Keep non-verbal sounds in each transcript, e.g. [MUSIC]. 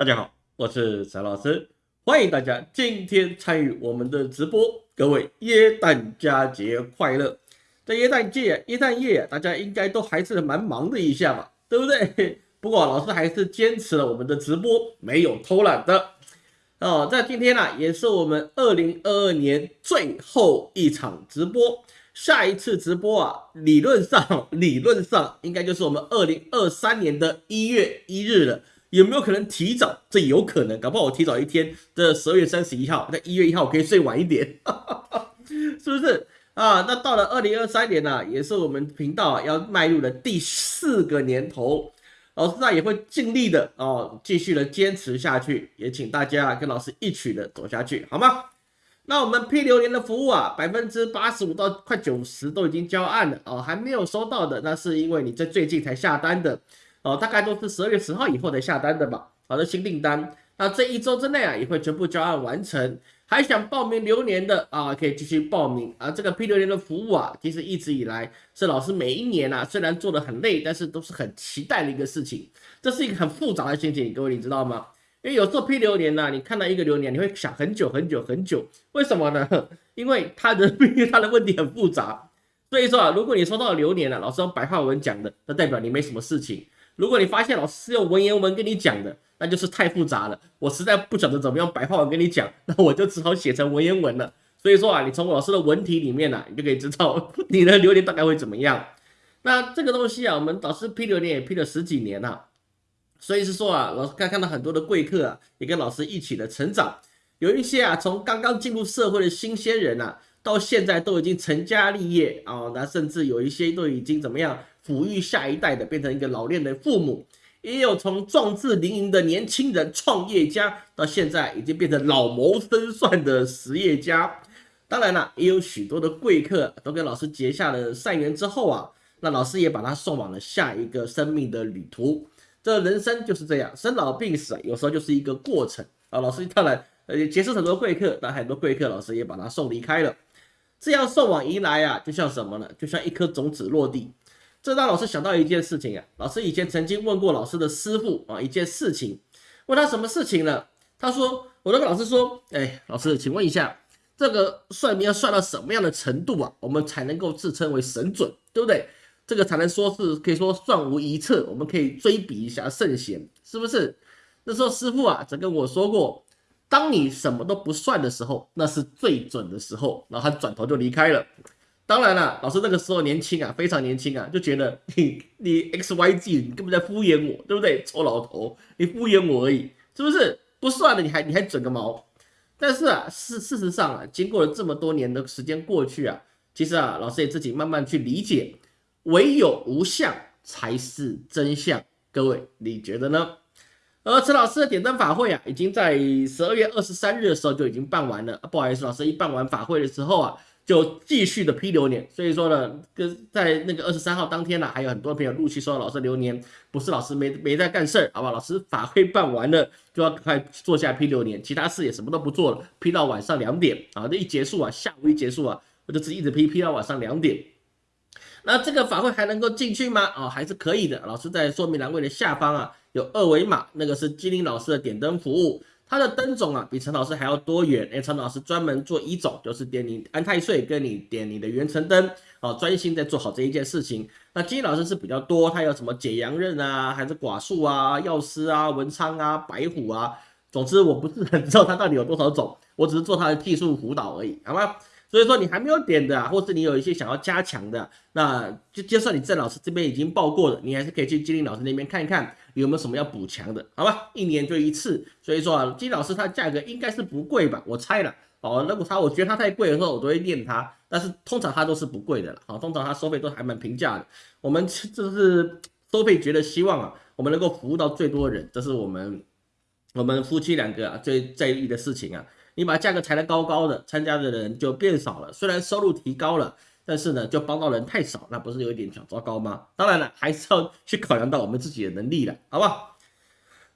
大家好，我是陈老师，欢迎大家今天参与我们的直播。各位耶诞佳节快乐！在耶诞节、耶诞夜，大家应该都还是蛮忙的一下吧，对不对？[LAUGHS] 不过老师还是坚持了我们的直播，没有偷懒的哦。在今天呢，也是我们二零二二年最后一场直播。下一次直播啊，理论上理论上应该就是我们二零二三年的一月一日了。有没有可能提早？这有可能，搞不好我提早一天的十二月三十一号，在一月一号我可以睡晚一点，[LAUGHS] 是不是啊？那到了二零二三年呢，也是我们频道要迈入的第四个年头，老师呢也会尽力的哦，继续的坚持下去，也请大家跟老师一起的走下去，好吗？那我们 P 流年的服务啊，百分之八十五到快九十都已经交案了哦，还没有收到的，那是因为你在最近才下单的。哦，大概都是十二月十号以后才下单的吧。好的，新订单，那这一周之内啊，也会全部交案完成。还想报名流年的啊，可以继续报名啊。这个 P 流年的服务啊，其实一直以来是老师每一年啊，虽然做的很累，但是都是很期待的一个事情。这是一个很复杂的心情，各位你知道吗？因为有时候 P 流年呢，你看到一个流年，你会想很久很久很久。为什么呢？因为它的 [LAUGHS] 因为它的问题很复杂。所以说啊，如果你收到流年了，老师用白话文讲的，那代表你没什么事情。如果你发现老师是用文言文跟你讲的，那就是太复杂了，我实在不晓得怎么样白话文跟你讲，[LAUGHS] 那我就只好写成文言文了。所以说啊，你从老师的文体里面呢，你就可以知道 [LAUGHS] 你的流年大概会怎么样。那这个东西啊，我们导师批流年也批了十几年了，所以是说啊，老师看看到很多的贵客啊，也跟老师一起的成长，有一些啊，从刚刚进入社会的新鲜人啊，到现在都已经成家立业啊，那甚至有一些都已经怎么样？抚育下一代的，变成一个老练的父母，也有从壮志凌云的年轻人创业家，到现在已经变成老谋深算的实业家。当然了，也有许多的贵客都跟老师结下了善缘之后啊，那老师也把他送往了下一个生命的旅途。这人生就是这样，生老病死，有时候就是一个过程啊。老师当然呃结识很多贵客，但很多贵客老师也把他送离开了。这样送往迎来啊，就像什么呢？就像一颗种子落地。这让老师想到一件事情啊，老师以前曾经问过老师的师傅啊一件事情，问他什么事情呢？他说，我跟老师说，哎，老师，请问一下，这个算命要算到什么样的程度啊，我们才能够自称为神准，对不对？这个才能说是可以说算无一策，我们可以追比一下圣贤，是不是？那时候师傅啊，只跟我说过，当你什么都不算的时候，那是最准的时候，然后他转头就离开了。当然了，老师那个时候年轻啊，非常年轻啊，就觉得你你 X Y G，你根本在敷衍我，对不对？臭老头，你敷衍我而已，是不是？不算了，你还你还整个毛？但是啊，事事实上啊，经过了这么多年的时间过去啊，其实啊，老师也自己慢慢去理解，唯有无相才是真相。各位，你觉得呢？而陈老师的点灯法会啊，已经在十二月二十三日的时候就已经办完了。不好意思，老师一办完法会的时候啊。就继续的批流年，所以说呢，跟在那个二十三号当天呢，还有很多朋友陆续收到老师流年，不是老师没没在干事儿，好吧？老师法会办完了，就要赶快坐下批流年，其他事也什么都不做了，批到晚上两点啊，这一结束啊，下午一结束啊，我就直一直批批到晚上两点。那这个法会还能够进去吗？哦，还是可以的。老师在说明栏位的下方啊，有二维码，那个是金灵老师的点灯服务。他的灯种啊，比陈老师还要多元。哎，陈老师专门做一种，就是点你安太岁，跟你点你的元辰灯，哦，专心在做好这一件事情。那金老师是比较多，他有什么解阳刃啊，还是寡术啊、药师啊、文昌啊、白虎啊，总之我不是很知道他到底有多少种，我只是做他的技术辅导而已，好吗？所以说你还没有点的，或是你有一些想要加强的，那就就算你郑老师这边已经报过了，你还是可以去金林老师那边看一看。有没有什么要补强的？好吧，一年就一次，所以说啊，金老师他价格应该是不贵吧？我猜了哦。如果他我觉得他太贵的时候，我都会念他。但是通常他都是不贵的了，好，通常他收费都还蛮平价的。我们这是收费觉得希望啊，我们能够服务到最多人，这是我们我们夫妻两个啊最在意的事情啊。你把价格抬得高高的，参加的人就变少了，虽然收入提高了。但是呢，就帮到人太少，那不是有一点小糟糕吗？当然了，还是要 [LAUGHS] 去考量到我们自己的能力了，好不好？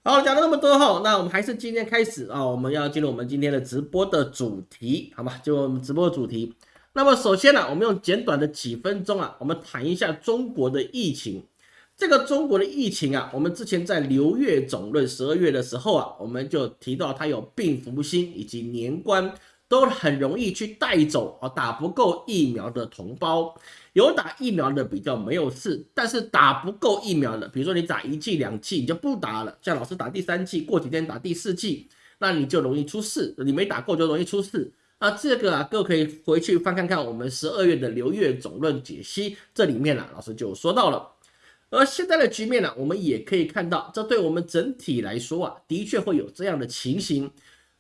好，讲了那么多后，那我们还是今天开始啊，我们要进入我们今天的直播的主题，好吧？就我们直播的主题。那么首先呢，我们用简短的几分钟啊，我们谈一下中国的疫情。这个中国的疫情啊，我们之前在六月总论十二月的时候啊，我们就提到它有病福星以及年关，都很容易去带走啊打不够疫苗的同胞。有打疫苗的比较没有事，但是打不够疫苗的，比如说你打一剂两剂你就不打了，像老师打第三剂，过几天打第四剂，那你就容易出事。你没打够就容易出事。那这个啊，各位可以回去翻看看我们十二月的流月总论解析，这里面呢，老师就说到了。而现在的局面呢，我们也可以看到，这对我们整体来说啊，的确会有这样的情形。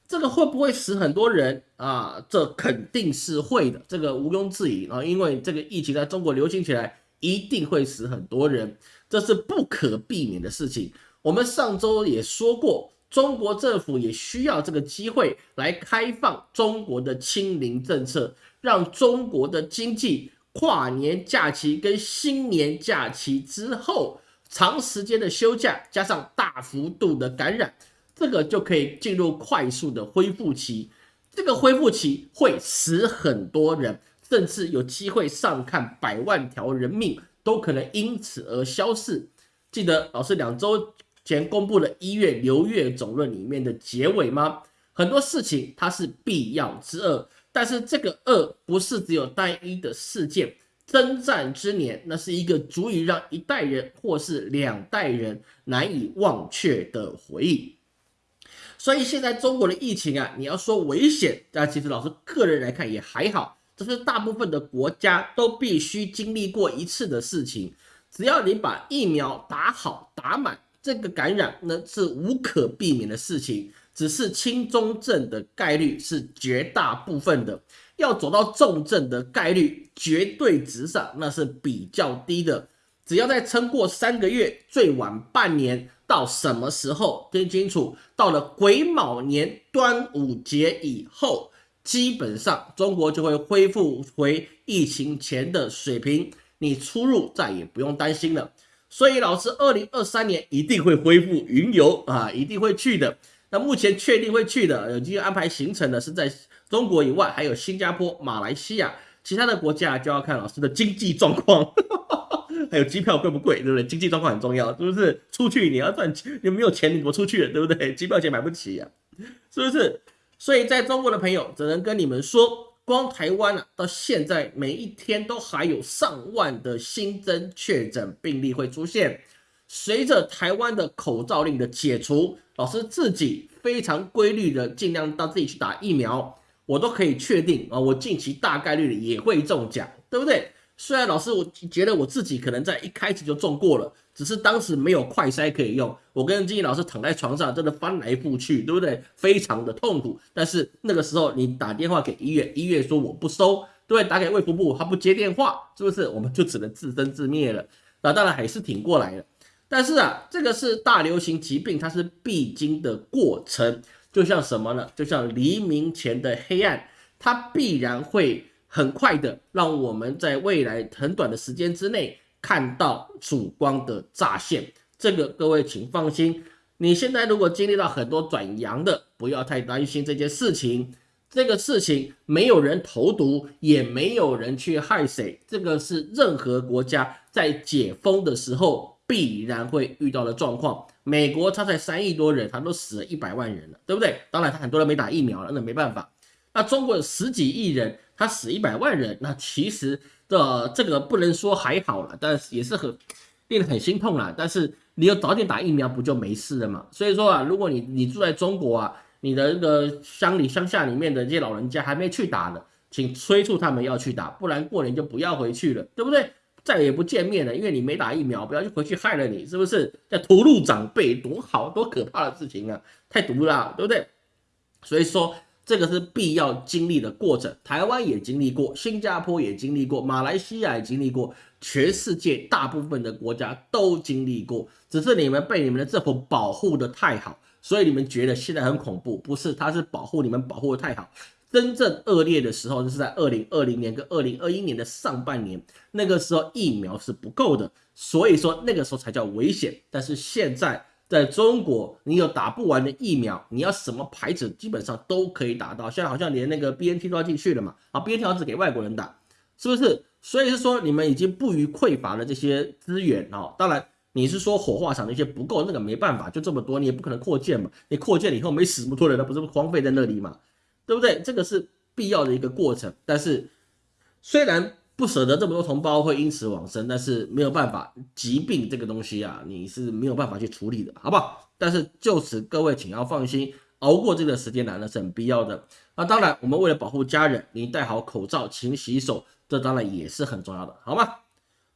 这个会不会死很多人啊？这肯定是会的，这个毋庸置疑啊，因为这个疫情在中国流行起来，一定会死很多人，这是不可避免的事情。我们上周也说过，中国政府也需要这个机会来开放中国的清零政策，让中国的经济。跨年假期跟新年假期之后，长时间的休假加上大幅度的感染，这个就可以进入快速的恢复期。这个恢复期会死很多人，甚至有机会上看百万条人命都可能因此而消逝。记得老师两周前公布的一月流月总论里面的结尾吗？很多事情它是必要之恶。但是这个恶不是只有单一的事件，征战之年，那是一个足以让一代人或是两代人难以忘却的回忆。所以现在中国的疫情啊，你要说危险，但其实老师个人来看也还好，这是大部分的国家都必须经历过一次的事情。只要你把疫苗打好打满，这个感染那是无可避免的事情。只是轻中症的概率是绝大部分的，要走到重症的概率绝对值上那是比较低的。只要再撑过三个月，最晚半年，到什么时候听清楚？到了癸卯年端午节以后，基本上中国就会恢复回疫情前的水平，你出入再也不用担心了。所以老师，二零二三年一定会恢复云游啊，一定会去的。那目前确定会去的，有机会安排行程的是在中国以外，还有新加坡、马来西亚，其他的国家就要看老师的经济状况，[LAUGHS] 还有机票贵不贵，对不对？经济状况很重要，是不是？出去你要赚钱，你没有钱你怎么出去，对不对？机票钱买不起呀，是不是？所以在中国的朋友只能跟你们说，光台湾啊，到现在每一天都还有上万的新增确诊病例会出现。随着台湾的口罩令的解除，老师自己非常规律的尽量到自己去打疫苗，我都可以确定啊，我近期大概率的也会中奖，对不对？虽然老师我觉得我自己可能在一开始就中过了，只是当时没有快筛可以用，我跟金毅老师躺在床上真的翻来覆去，对不对？非常的痛苦。但是那个时候你打电话给医院，医院说我不收，对，打给卫福部他不接电话，是不是？我们就只能自生自灭了。那当然还是挺过来了。但是啊，这个是大流行疾病，它是必经的过程，就像什么呢？就像黎明前的黑暗，它必然会很快的让我们在未来很短的时间之内看到曙光的乍现。这个各位请放心，你现在如果经历到很多转阳的，不要太担心这件事情。这个事情没有人投毒，也没有人去害谁，这个是任何国家在解封的时候。必然会遇到的状况。美国它才三亿多人，它都死了一百万人了，对不对？当然，他很多人没打疫苗了，那没办法。那中国有十几亿人，他死一百万人，那其实的这个不能说还好了，但是也是很令人很心痛了。但是你要早点打疫苗，不就没事了嘛？所以说啊，如果你你住在中国啊，你的那个乡里乡下里面的这些老人家还没去打的，请催促他们要去打，不然过年就不要回去了，对不对？再也不见面了，因为你没打疫苗，不要去回去害了你，是不是？叫屠戮长辈，多好多可怕的事情啊！太毒了，对不对？所以说这个是必要经历的过程。台湾也经历过，新加坡也经历过，马来西亚也经历过，全世界大部分的国家都经历过。只是你们被你们的政府保护的太好，所以你们觉得现在很恐怖。不是，他是保护你们保护的太好。真正恶劣的时候，就是在二零二零年跟二零二一年的上半年，那个时候疫苗是不够的，所以说那个时候才叫危险。但是现在在中国，你有打不完的疫苗，你要什么牌子基本上都可以打到，现在好像连那个 B N T 都要进去了嘛，啊 B N T 只给外国人打，是不是？所以是说你们已经不予匮乏的这些资源哦，当然你是说火化场那些不够，那个没办法，就这么多，你也不可能扩建嘛。你扩建了以后没死这么多人，那不是荒废在那里嘛？对不对？这个是必要的一个过程。但是虽然不舍得这么多同胞会因此往生，但是没有办法，疾病这个东西啊，你是没有办法去处理的，好不好？但是就此各位请要放心，熬过这个时间来呢是很必要的。那当然，我们为了保护家人，你戴好口罩，勤洗手，这当然也是很重要的，好吗？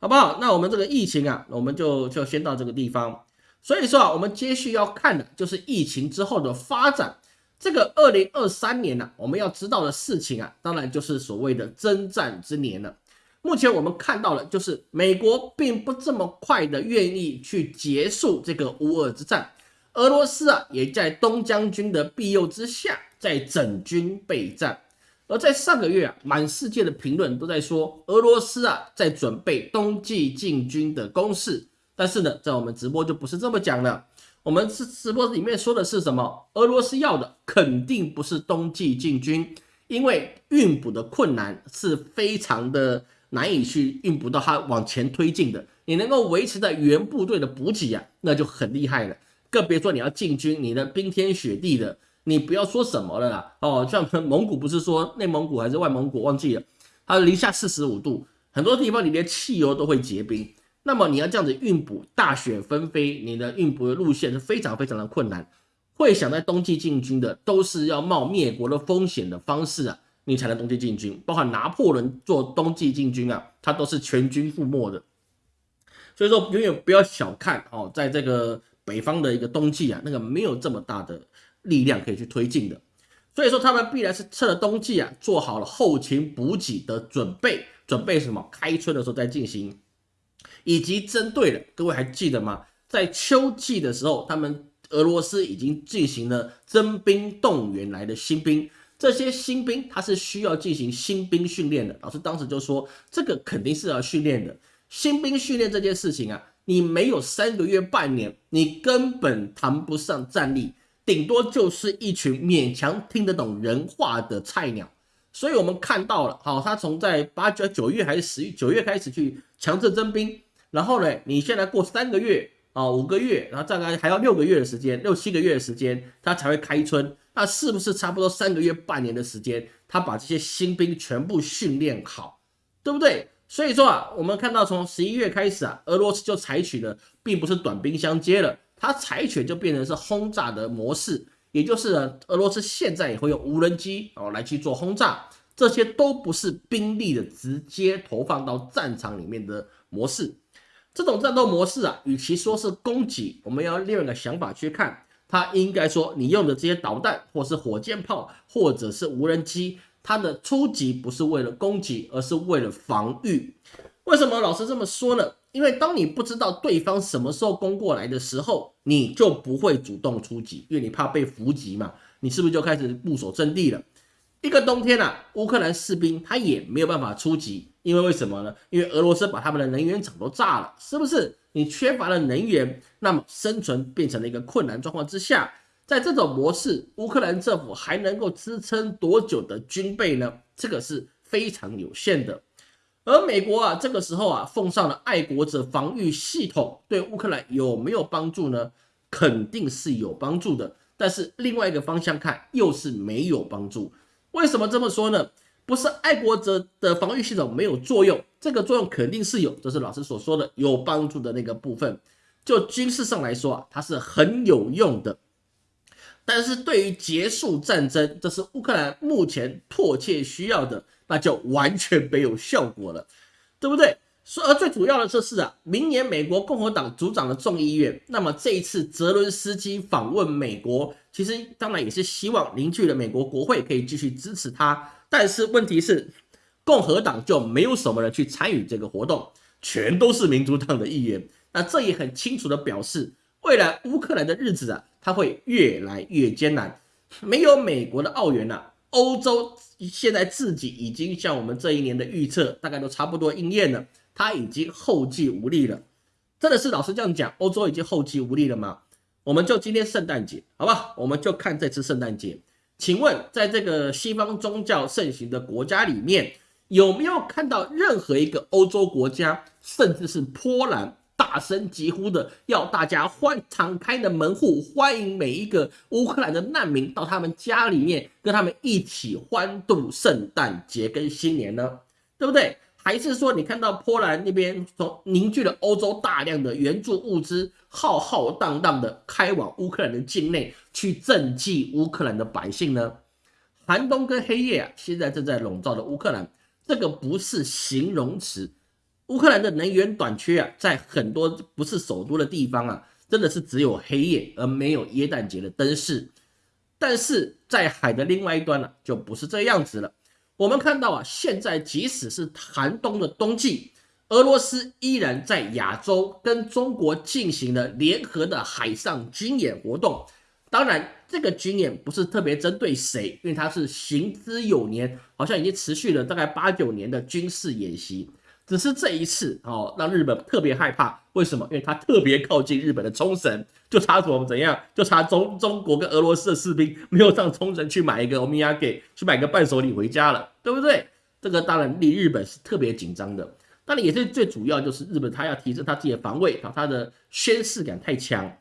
好不好？那我们这个疫情啊，我们就就先到这个地方。所以说啊，我们接续要看的就是疫情之后的发展。这个二零二三年呢，我们要知道的事情啊，当然就是所谓的征战之年了。目前我们看到了，就是美国并不这么快的愿意去结束这个乌俄之战，俄罗斯啊也在东将军的庇佑之下，在整军备战。而在上个月啊，满世界的评论都在说俄罗斯啊在准备冬季进军的攻势。但是呢，在我们直播就不是这么讲了。我们是直播里面说的是什么？俄罗斯要的肯定不是冬季进军，因为运补的困难是非常的难以去运补到它往前推进的。你能够维持在原部队的补给啊，那就很厉害了。更别说你要进军，你的冰天雪地的。你不要说什么了啦，哦，像蒙古不是说内蒙古还是外蒙古忘记了，它零下四十五度，很多地方你连汽油都会结冰，那么你要这样子运补，大雪纷飞，你的运补的路线是非常非常的困难。会想在冬季进军的，都是要冒灭国的风险的方式啊，你才能冬季进军。包括拿破仑做冬季进军啊，他都是全军覆没的。所以说，永远不要小看哦，在这个北方的一个冬季啊，那个没有这么大的。力量可以去推进的，所以说他们必然是趁着冬季啊，做好了后勤补给的准备，准备什么？开春的时候再进行，以及针对的，各位还记得吗？在秋季的时候，他们俄罗斯已经进行了征兵动员来的新兵，这些新兵他是需要进行新兵训练的。老师当时就说，这个肯定是要训练的。新兵训练这件事情啊，你没有三个月、半年，你根本谈不上战力。顶多就是一群勉强听得懂人话的菜鸟，所以我们看到了，好，他从在八九九月还是十月九月开始去强制征兵，然后呢，你现在过三个月啊，五个月，然后大概还要六个月的时间，六七个月的时间，他才会开春，那是不是差不多三个月、半年的时间，他把这些新兵全部训练好，对不对？所以说啊，我们看到从十一月开始啊，俄罗斯就采取了，并不是短兵相接了。它采取就变成是轰炸的模式，也就是俄罗斯现在也会用无人机哦来去做轰炸，这些都不是兵力的直接投放到战场里面的模式。这种战斗模式啊，与其说是攻击，我们要另一个想法去看，它应该说你用的这些导弹，或是火箭炮，或者是无人机，它的初级不是为了攻击，而是为了防御。为什么老师这么说呢？因为当你不知道对方什么时候攻过来的时候，你就不会主动出击，因为你怕被伏击嘛。你是不是就开始固守阵地了？一个冬天啊，乌克兰士兵他也没有办法出击，因为为什么呢？因为俄罗斯把他们的能源厂都炸了，是不是？你缺乏了能源，那么生存变成了一个困难状况之下，在这种模式，乌克兰政府还能够支撑多久的军备呢？这个是非常有限的。而美国啊，这个时候啊，奉上了爱国者防御系统，对乌克兰有没有帮助呢？肯定是有帮助的。但是另外一个方向看，又是没有帮助。为什么这么说呢？不是爱国者的防御系统没有作用，这个作用肯定是有，这是老师所说的有帮助的那个部分。就军事上来说啊，它是很有用的。但是对于结束战争，这是乌克兰目前迫切需要的。那就完全没有效果了，对不对？说而最主要的就是啊，明年美国共和党组长的众议院，那么这一次泽伦斯基访问美国，其实当然也是希望凝聚了美国国会可以继续支持他。但是问题是，共和党就没有什么人去参与这个活动，全都是民主党的议员。那这也很清楚的表示，未来乌克兰的日子啊，它会越来越艰难。没有美国的澳元呐。欧洲现在自己已经像我们这一年的预测，大概都差不多应验了，它已经后继无力了。真的是老师这样讲，欧洲已经后继无力了吗？我们就今天圣诞节，好吧？我们就看这次圣诞节。请问，在这个西方宗教盛行的国家里面，有没有看到任何一个欧洲国家，甚至是波兰大声疾呼的，要大家欢敞开的门户，欢迎每一个乌克兰的难民到他们家里面，跟他们一起欢度圣诞节跟新年呢？对不对？还是说你看到波兰那边从凝聚了欧洲大量的援助物资，浩浩荡荡的开往乌克兰的境内去赈济乌克兰的百姓呢？寒冬跟黑夜啊，现在正在笼罩着乌克兰，这个不是形容词。乌克兰的能源短缺啊，在很多不是首都的地方啊，真的是只有黑夜而没有耶诞节的灯饰。但是在海的另外一端呢，就不是这样子了。我们看到啊，现在即使是寒冬的冬季，俄罗斯依然在亚洲跟中国进行了联合的海上军演活动。当然，这个军演不是特别针对谁，因为它是行之有年，好像已经持续了大概八九年的军事演习。只是这一次哦，让日本特别害怕。为什么？因为它特别靠近日本的冲绳，就差什么怎样？就差中中国跟俄罗斯的士兵没有上冲绳去买一个欧米亚给，去买个伴手礼回家了，对不对？这个当然令日本是特别紧张的。当然也是最主要，就是日本它要提升它自己的防卫，它的宣誓感太强。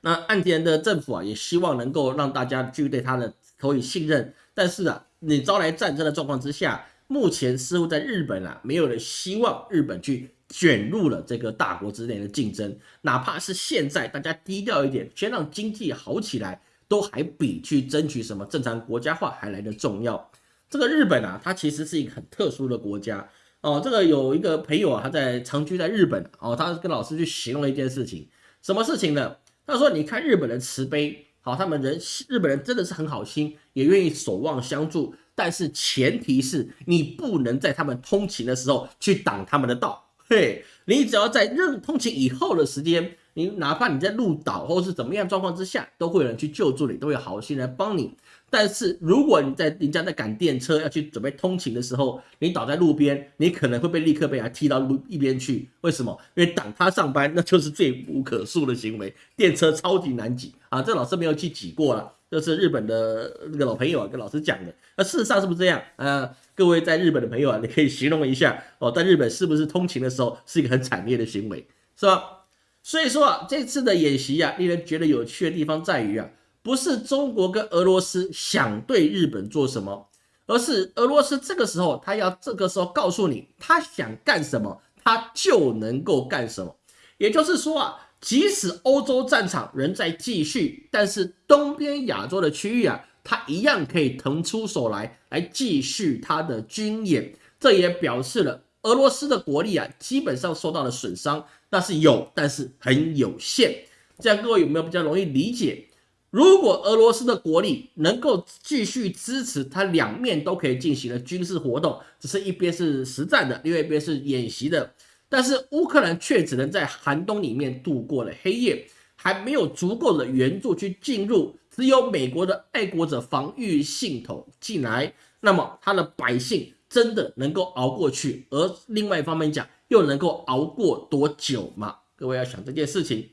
那岸田的政府啊，也希望能够让大家继续对他的投以信任。但是啊，你招来战争的状况之下。目前似乎在日本啊，没有人希望日本去卷入了这个大国之间的竞争，哪怕是现在大家低调一点，先让经济好起来，都还比去争取什么正常国家化还来的重要。这个日本啊，它其实是一个很特殊的国家哦。这个有一个朋友啊，他在长居在日本哦，他跟老师去形容了一件事情，什么事情呢？他说：“你看日本的慈悲，好，他们人日本人真的是很好心，也愿意守望相助。”但是前提是你不能在他们通勤的时候去挡他们的道，对，你只要在任通勤以后的时间，你哪怕你在路倒或是怎么样状况之下，都会有人去救助你，都会有好心来帮你。但是如果你在人家在赶电车要去准备通勤的时候，你倒在路边，你可能会被立刻被人踢到路一边去。为什么？因为挡他上班，那就是罪无可恕的行为。电车超级难挤啊，这老师没有去挤过了。这是日本的那个老朋友啊，跟老师讲的。那事实上是不是这样？呃，各位在日本的朋友啊，你可以形容一下哦，在日本是不是通勤的时候是一个很惨烈的行为，是吧？所以说啊，这次的演习啊，令人觉得有趣的地方在于啊，不是中国跟俄罗斯想对日本做什么，而是俄罗斯这个时候他要这个时候告诉你，他想干什么，他就能够干什么。也就是说啊。即使欧洲战场仍在继续，但是东边亚洲的区域啊，它一样可以腾出手来，来继续它的军演。这也表示了俄罗斯的国力啊，基本上受到了损伤，那是有，但是很有限。这样各位有没有比较容易理解？如果俄罗斯的国力能够继续支持，它两面都可以进行的军事活动，只是一边是实战的，另外一边是演习的。但是乌克兰却只能在寒冬里面度过了黑夜，还没有足够的援助去进入，只有美国的爱国者防御系统进来，那么他的百姓真的能够熬过去？而另外一方面讲，又能够熬过多久吗？各位要想这件事情。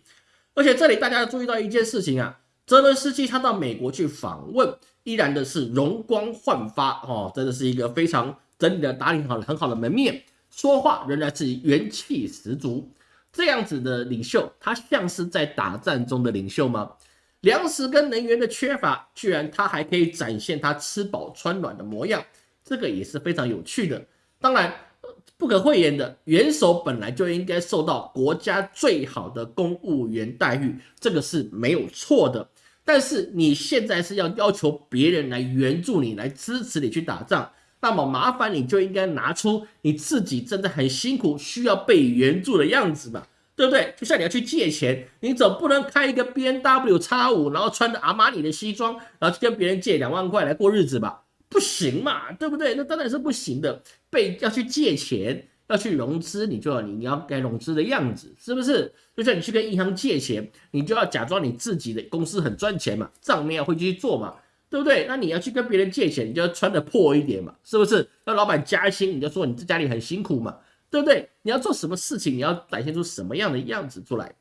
而且这里大家要注意到一件事情啊，泽伦斯基他到美国去访问，依然的是容光焕发哦，真的是一个非常整理的打理好很好的门面。说话仍然是元气十足，这样子的领袖，他像是在打战中的领袖吗？粮食跟能源的缺乏，居然他还可以展现他吃饱穿暖的模样，这个也是非常有趣的。当然，不可讳言的，元首本来就应该受到国家最好的公务员待遇，这个是没有错的。但是你现在是要要求别人来援助你，来支持你去打仗。那么麻烦你就应该拿出你自己真的很辛苦需要被援助的样子嘛，对不对？就像你要去借钱，你总不能开一个 B N W 叉五，然后穿着阿玛尼的西装，然后去跟别人借两万块来过日子吧？不行嘛，对不对？那当然是不行的。被要去借钱，要去融资，你就要你你要该融资的样子，是不是？就像你去跟银行借钱，你就要假装你自己的公司很赚钱嘛，账面要会去做嘛。对不对？那你要去跟别人借钱，你就要穿的破一点嘛，是不是？那老板加薪，你就说你在家里很辛苦嘛，对不对？你要做什么事情，你要展现出什么样的样子出来？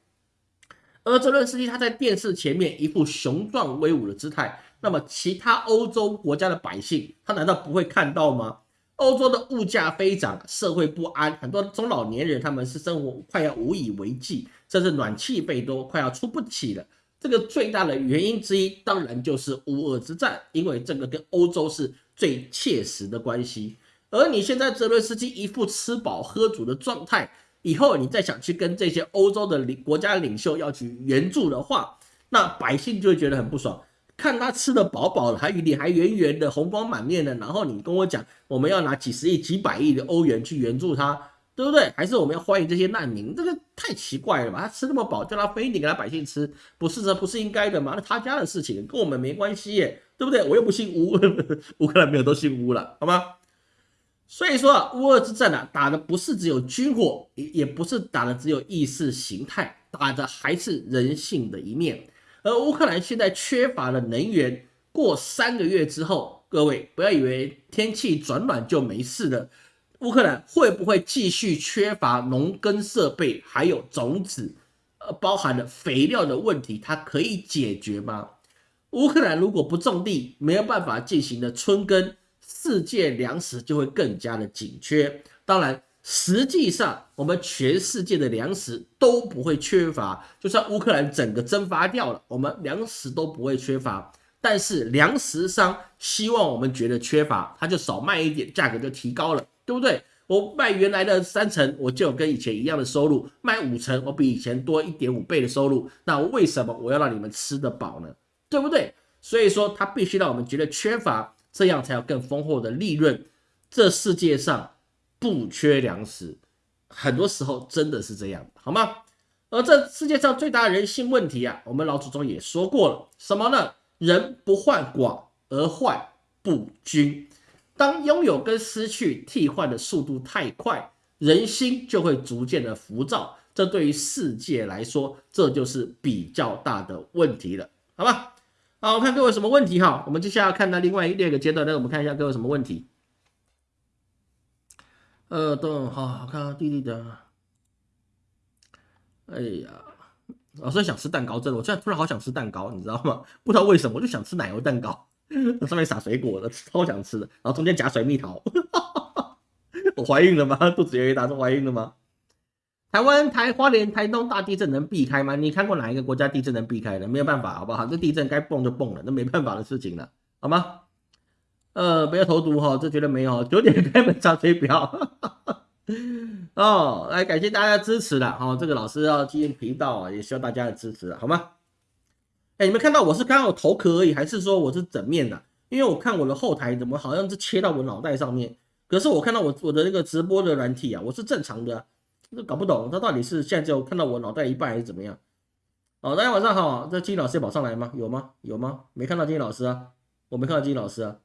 而泽伦斯基他在电视前面一副雄壮威武的姿态，那么其他欧洲国家的百姓，他难道不会看到吗？欧洲的物价飞涨，社会不安，很多中老年人他们是生活快要无以为继，甚至暖气费都快要出不起了。这个最大的原因之一，当然就是乌俄之战，因为这个跟欧洲是最切实的关系。而你现在泽伦斯基一副吃饱喝足的状态，以后你再想去跟这些欧洲的领国家领袖要去援助的话，那百姓就会觉得很不爽。看他吃的饱饱的，还脸还圆圆的，红光满面的，然后你跟我讲我们要拿几十亿、几百亿的欧元去援助他，对不对？还是我们要欢迎这些难民？这个太奇怪了吧？他吃那么饱，叫他分一点给他百姓吃，不是这不是应该的吗？那他家的事情跟我们没关系耶，对不对？我又不姓乌，[LAUGHS] 乌克兰没有都姓乌了，好吗？所以说啊，乌俄之战啊，打的不是只有军火，也也不是打的只有意识形态，打的还是人性的一面。而乌克兰现在缺乏了能源，过三个月之后，各位不要以为天气转暖就没事了。乌克兰会不会继续缺乏农耕设备，还有种子，呃，包含了肥料的问题，它可以解决吗？乌克兰如果不种地，没有办法进行的春耕，世界粮食就会更加的紧缺。当然。实际上，我们全世界的粮食都不会缺乏，就算乌克兰整个蒸发掉了，我们粮食都不会缺乏。但是粮食商希望我们觉得缺乏，他就少卖一点，价格就提高了，对不对？我卖原来的三成，我就有跟以前一样的收入；卖五成，我比以前多一点五倍的收入。那为什么我要让你们吃得饱呢？对不对？所以说，他必须让我们觉得缺乏，这样才有更丰厚的利润。这世界上。不缺粮食，很多时候真的是这样，好吗？而这世界上最大的人性问题啊，我们老祖宗也说过了，什么呢？人不患寡而患不均。当拥有跟失去替换的速度太快，人心就会逐渐的浮躁。这对于世界来说，这就是比较大的问题了，好吧？好，我看各位有什么问题哈？我们接下来看到另外第二个阶段，那我们看一下各位有什么问题。呃，等好，好看弟弟的。哎呀，老师想吃蛋糕，真的，我现在突然好想吃蛋糕，你知道吗？不知道为什么，我就想吃奶油蛋糕，[LAUGHS] 那上面撒水果的，超想吃的，然后中间夹水蜜桃。[LAUGHS] 我怀孕了吗？肚子有一大，是怀孕了吗？台湾、台花莲、台东大地震能避开吗？你看过哪一个国家地震能避开的？没有办法，好不好？这地震该蹦就蹦了，那没办法的事情了，好吗？呃，不要投毒哈，这绝对没有。九点开门查水表，哦，来感谢大家支持了哦。这个老师要经营频道，也需要大家的支持，好吗？哎，你们看到我是刚好头壳而已，还是说我是整面的？因为我看我的后台怎么好像是切到我脑袋上面，可是我看到我我的那个直播的软体啊，我是正常的，这搞不懂，他到底是现在就看到我脑袋一半还是怎么样？哦，大家晚上好，这金老师也跑上来吗？有吗？有吗？没看到金老师啊，我没看到金老师啊。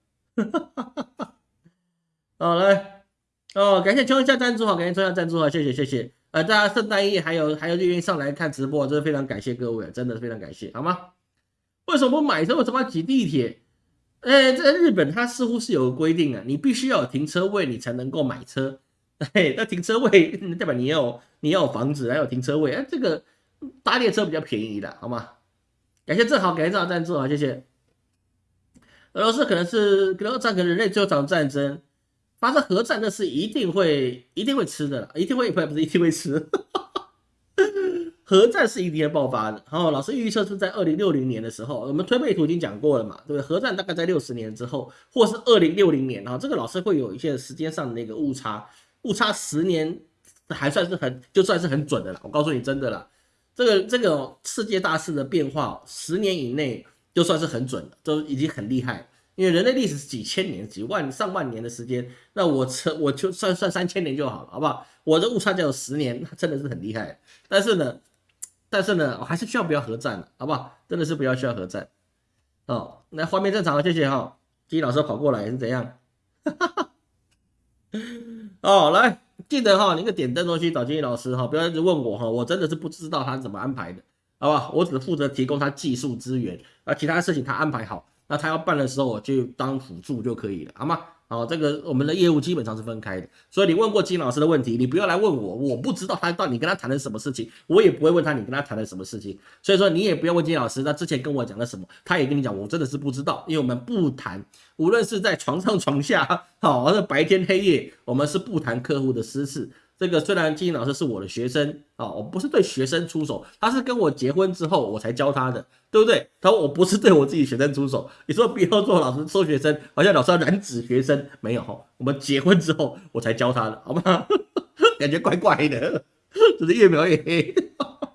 哈！[LAUGHS] 好来哦，感谢冲一下赞助哈，感谢冲一下赞助哈，谢谢谢谢。呃，大家圣诞夜还有还有愿意上来看直播，真的非常感谢各位，真的非常感谢，好吗？为什么不买车？为什么要挤地铁？哎，在日本它似乎是有个规定啊，你必须要有停车位，你才能够买车。[LAUGHS] 哎，那停车位 [LAUGHS] 代表你要你要有房子，还有停车位，哎，这个搭列车比较便宜的，好吗？感谢正好，感谢正好赞助啊，谢谢。俄罗斯可能是俄战，争人类最后场战争发生核战，那是一定会一定会吃的，一定会不不是一定会吃，[LAUGHS] 核战是一定会爆发的。然后老师预测是在二零六零年的时候，我们推背图已经讲过了嘛，对不对？核战大概在六十年之后，或是二零六零年，然后这个老师会有一些时间上的那个误差，误差十年还算是很就算是很准的了。我告诉你真的了，这个这个世界大势的变化，十年以内。就算是很准了，都已经很厉害。因为人类历史是几千年、几万、上万年的时间，那我测我就算算三千年就好了，好不好？我的误差只有十年，那真的是很厉害。但是呢，但是呢，我还是需要不要核战了，好不好？真的是不要需要核战。哦，那画面正常，谢谢哈。金老师跑过来是怎样？哈 [LAUGHS] 哈哦，来记得哈，那个点灯东西找金老师哈，不要一直问我哈，我真的是不知道他怎么安排的。好吧，我只负责提供他技术资源，而其他事情他安排好。那他要办的时候，我就当辅助就可以了，好吗？好，这个我们的业务基本上是分开的，所以你问过金老师的问题，你不要来问我，我不知道他到底跟他谈了什么事情，我也不会问他你跟他谈了什么事情，所以说你也不要问金老师，他之前跟我讲了什么，他也跟你讲，我真的是不知道，因为我们不谈，无论是在床上床下，好，还是白天黑夜，我们是不谈客户的私事。这个虽然金英老师是我的学生啊，我不是对学生出手，他是跟我结婚之后我才教他的，对不对？他说我不是对我自己学生出手，你说不要做老师收学生，好像老师要染指学生，没有哈，我们结婚之后我才教他的，好吗？[LAUGHS] 感觉怪怪的，只是越描越黑，[LAUGHS] 好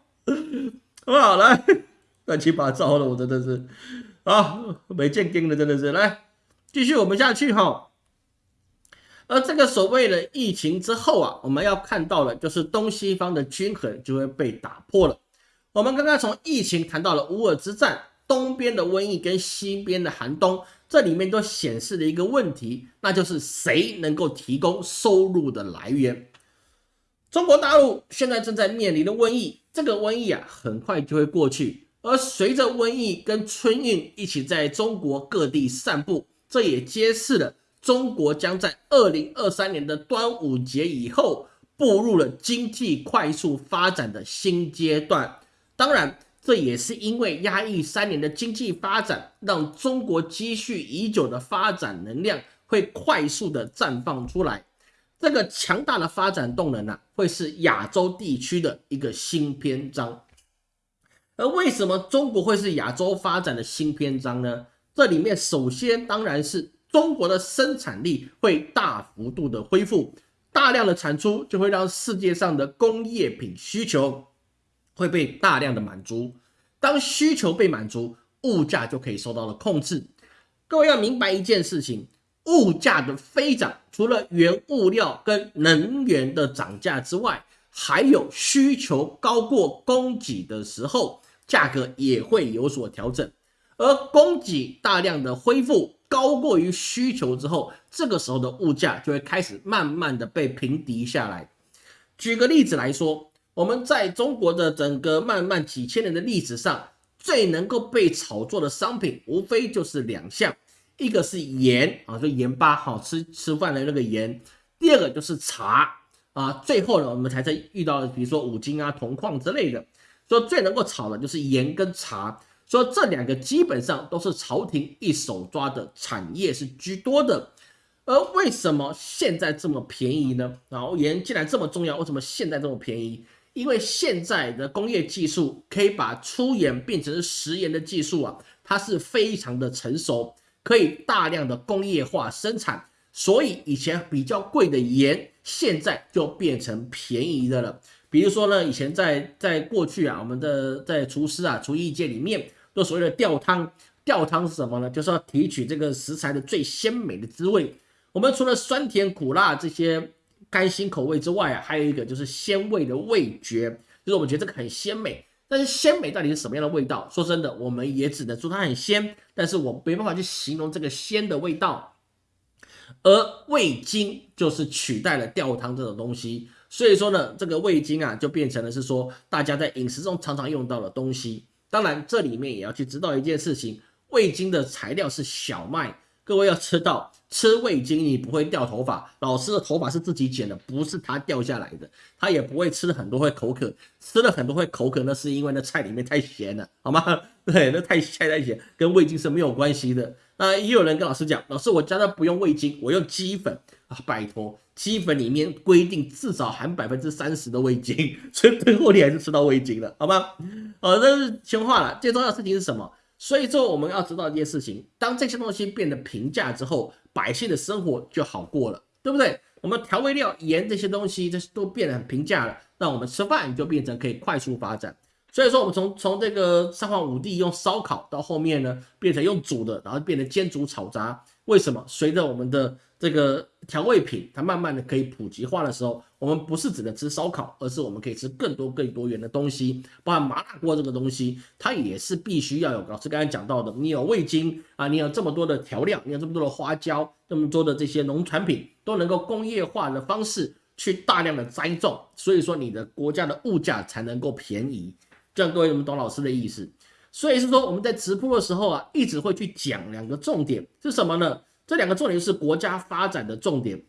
不好？来，乱七八糟的，我真的是啊，没见经的，真的是来继续我们下去哈。而这个所谓的疫情之后啊，我们要看到的就是东西方的均衡就会被打破了。我们刚刚从疫情谈到了乌尔之战，东边的瘟疫跟西边的寒冬，这里面都显示了一个问题，那就是谁能够提供收入的来源。中国大陆现在正在面临的瘟疫，这个瘟疫啊很快就会过去，而随着瘟疫跟春运一起在中国各地散布，这也揭示了。中国将在二零二三年的端午节以后步入了经济快速发展的新阶段。当然，这也是因为压抑三年的经济发展，让中国积蓄已久的发展能量会快速的绽放出来。这个强大的发展动能呢，会是亚洲地区的一个新篇章。而为什么中国会是亚洲发展的新篇章呢？这里面首先当然是。中国的生产力会大幅度的恢复，大量的产出就会让世界上的工业品需求会被大量的满足。当需求被满足，物价就可以受到了控制。各位要明白一件事情：物价的飞涨，除了原物料跟能源的涨价之外，还有需求高过供给的时候，价格也会有所调整。而供给大量的恢复。高过于需求之后，这个时候的物价就会开始慢慢的被平敌下来。举个例子来说，我们在中国的整个漫漫几千年的历史上，最能够被炒作的商品，无非就是两项，一个是盐啊，就盐巴，好吃吃饭的那个盐；第二个就是茶啊。最后呢，我们才在遇到，比如说五金啊、铜矿之类的，说最能够炒的就是盐跟茶。说这两个基本上都是朝廷一手抓的产业是居多的，而为什么现在这么便宜呢？然后盐既然这么重要，为什么现在这么便宜？因为现在的工业技术可以把粗盐变成食盐的技术啊，它是非常的成熟，可以大量的工业化生产，所以以前比较贵的盐现在就变成便宜的了。比如说呢，以前在在过去啊，我们的在厨师啊厨艺界里面。就所谓的吊汤，吊汤是什么呢？就是要提取这个食材的最鲜美的滋味。我们除了酸甜苦辣这些甘辛口味之外啊，还有一个就是鲜味的味觉，就是我们觉得这个很鲜美。但是鲜美到底是什么样的味道？说真的，我们也只能说它很鲜，但是我没办法去形容这个鲜的味道。而味精就是取代了吊汤这种东西，所以说呢，这个味精啊，就变成了是说大家在饮食中常常用到的东西。当然，这里面也要去知道一件事情，味精的材料是小麦。各位要知道，吃味精你不会掉头发。老师的头发是自己剪的，不是他掉下来的。他也不会吃了很多会口渴，吃了很多会口渴，那是因为那菜里面太咸了，好吗？[LAUGHS] 对，那太咸太咸，跟味精是没有关系的。那也有人跟老师讲，老师我家的不用味精，我用鸡粉啊，拜托。鸡粉里面规定至少含百分之三十的味精，[LAUGHS] 所以最后你还是吃到味精了，好吗？哦，这是闲话了。最重要的事情是什么？所以说我们要知道一件事情：当这些东西变得平价之后，百姓的生活就好过了，对不对？我们调味料、盐这些东西，这些都变得很平价了，那我们吃饭就变成可以快速发展。所以说，我们从从这个三皇五帝用烧烤到后面呢，变成用煮的，然后变成煎煮炒炸。为什么？随着我们的这个调味品，它慢慢的可以普及化的时候，我们不是只能吃烧烤，而是我们可以吃更多更多元的东西，包含麻辣锅这个东西，它也是必须要有。老师刚才讲到的，你有味精啊，你有这么多的调料，你有这么多的花椒，这么多的这些农产品，都能够工业化的方式去大量的栽种，所以说你的国家的物价才能够便宜。这样各位，你们懂老师的意思？所以是说我们在直播的时候啊，一直会去讲两个重点是什么呢？这两个重点是国家发展的重点。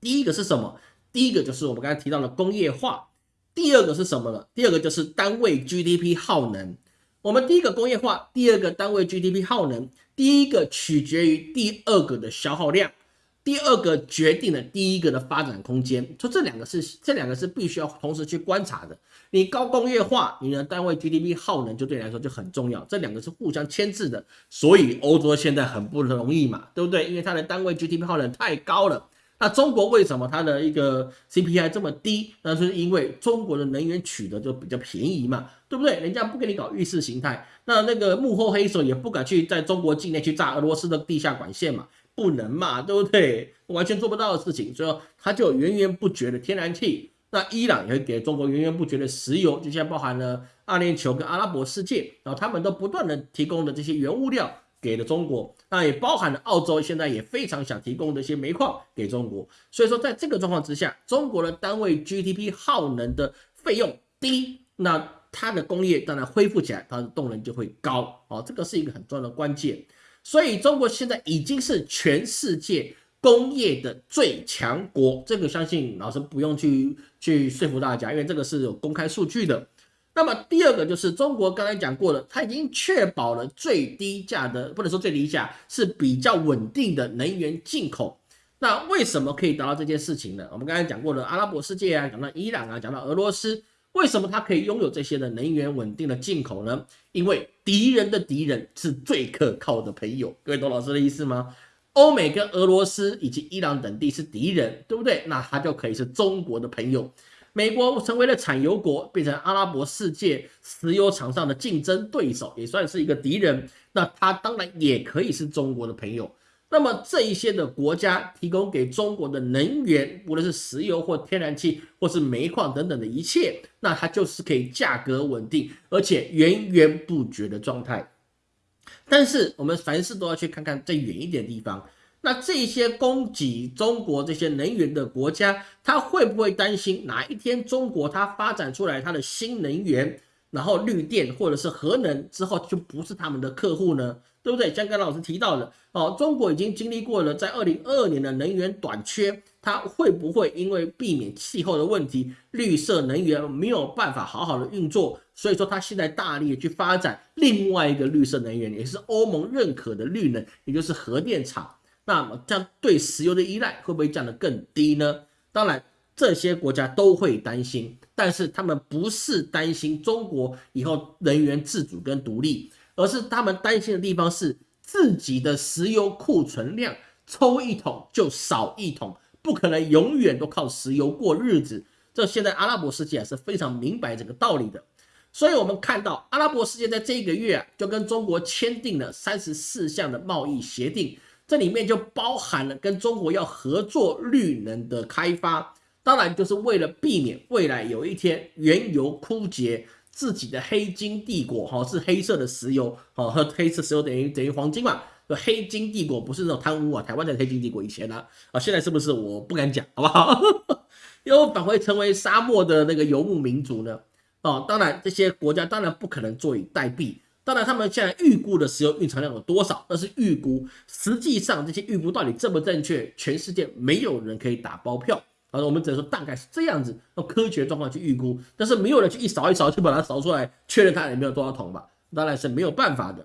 第一个是什么？第一个就是我们刚才提到的工业化。第二个是什么呢？第二个就是单位 GDP 耗能。我们第一个工业化，第二个单位 GDP 耗能，第一个取决于第二个的消耗量。第二个决定了第一个的发展空间，说这两个是这两个是必须要同时去观察的。你高工业化，你的单位 GDP 耗能就对你来说就很重要，这两个是互相牵制的。所以欧洲现在很不容易嘛，对不对？因为它的单位 GDP 耗能太高了。那中国为什么它的一个 CPI 这么低？那是因为中国的能源取得就比较便宜嘛，对不对？人家不给你搞意识形态，那那个幕后黑手也不敢去在中国境内去炸俄罗斯的地下管线嘛。不能嘛，对不对？完全做不到的事情，所以它就源源不绝的天然气。那伊朗也会给中国源源不绝的石油，就像包含了阿联酋跟阿拉伯世界，然后他们都不断的提供的这些原物料给了中国。那也包含了澳洲现在也非常想提供的一些煤矿给中国。所以说，在这个状况之下，中国的单位 GDP 耗能的费用低，那它的工业当然恢复起来，它的动能就会高。哦，这个是一个很重要的关键。所以中国现在已经是全世界工业的最强国，这个相信老师不用去去说服大家，因为这个是有公开数据的。那么第二个就是中国刚才讲过了，它已经确保了最低价的，不能说最低价，是比较稳定的能源进口。那为什么可以达到这件事情呢？我们刚才讲过了，阿拉伯世界啊，讲到伊朗啊，讲到俄罗斯。为什么它可以拥有这些的能源稳定的进口呢？因为敌人的敌人是最可靠的朋友。各位懂老师的意思吗？欧美跟俄罗斯以及伊朗等地是敌人，对不对？那它就可以是中国的朋友。美国成为了产油国，变成阿拉伯世界石油场上的竞争对手，也算是一个敌人。那它当然也可以是中国的朋友。那么这一些的国家提供给中国的能源，无论是石油或天然气，或是煤矿等等的一切，那它就是可以价格稳定，而且源源不绝的状态。但是我们凡事都要去看看再远一点的地方，那这些供给中国这些能源的国家，它会不会担心哪一天中国它发展出来它的新能源，然后绿电或者是核能之后就不是他们的客户呢？对不对？像刚老师提到的，哦，中国已经经历过了在二零二二年的能源短缺，它会不会因为避免气候的问题，绿色能源没有办法好好的运作，所以说他现在大力去发展另外一个绿色能源，也是欧盟认可的绿能，也就是核电厂。那么这样对石油的依赖会不会降得更低呢？当然，这些国家都会担心，但是他们不是担心中国以后能源自主跟独立。而是他们担心的地方是自己的石油库存量抽一桶就少一桶，不可能永远都靠石油过日子。这现在阿拉伯世界是非常明白这个道理的。所以，我们看到阿拉伯世界在这一个月啊，就跟中国签订了三十四项的贸易协定，这里面就包含了跟中国要合作绿能的开发，当然就是为了避免未来有一天原油枯竭。自己的黑金帝国，哈，是黑色的石油，哈，和黑色石油等于等于黄金嘛？黑金帝国不是那种贪污啊，台湾的黑金帝国以前呢，啊，现在是不是？我不敢讲，好不好？[LAUGHS] 又返回成为沙漠的那个游牧民族呢？哦，当然这些国家当然不可能坐以待毙，当然他们现在预估的石油蕴藏量有多少？那是预估，实际上这些预估到底正不正确？全世界没有人可以打包票。啊，我们只能说大概是这样子，用科学状况去预估，但是没有人去一扫一扫去把它扫出来，确认它里面有多少桶吧？当然是没有办法的。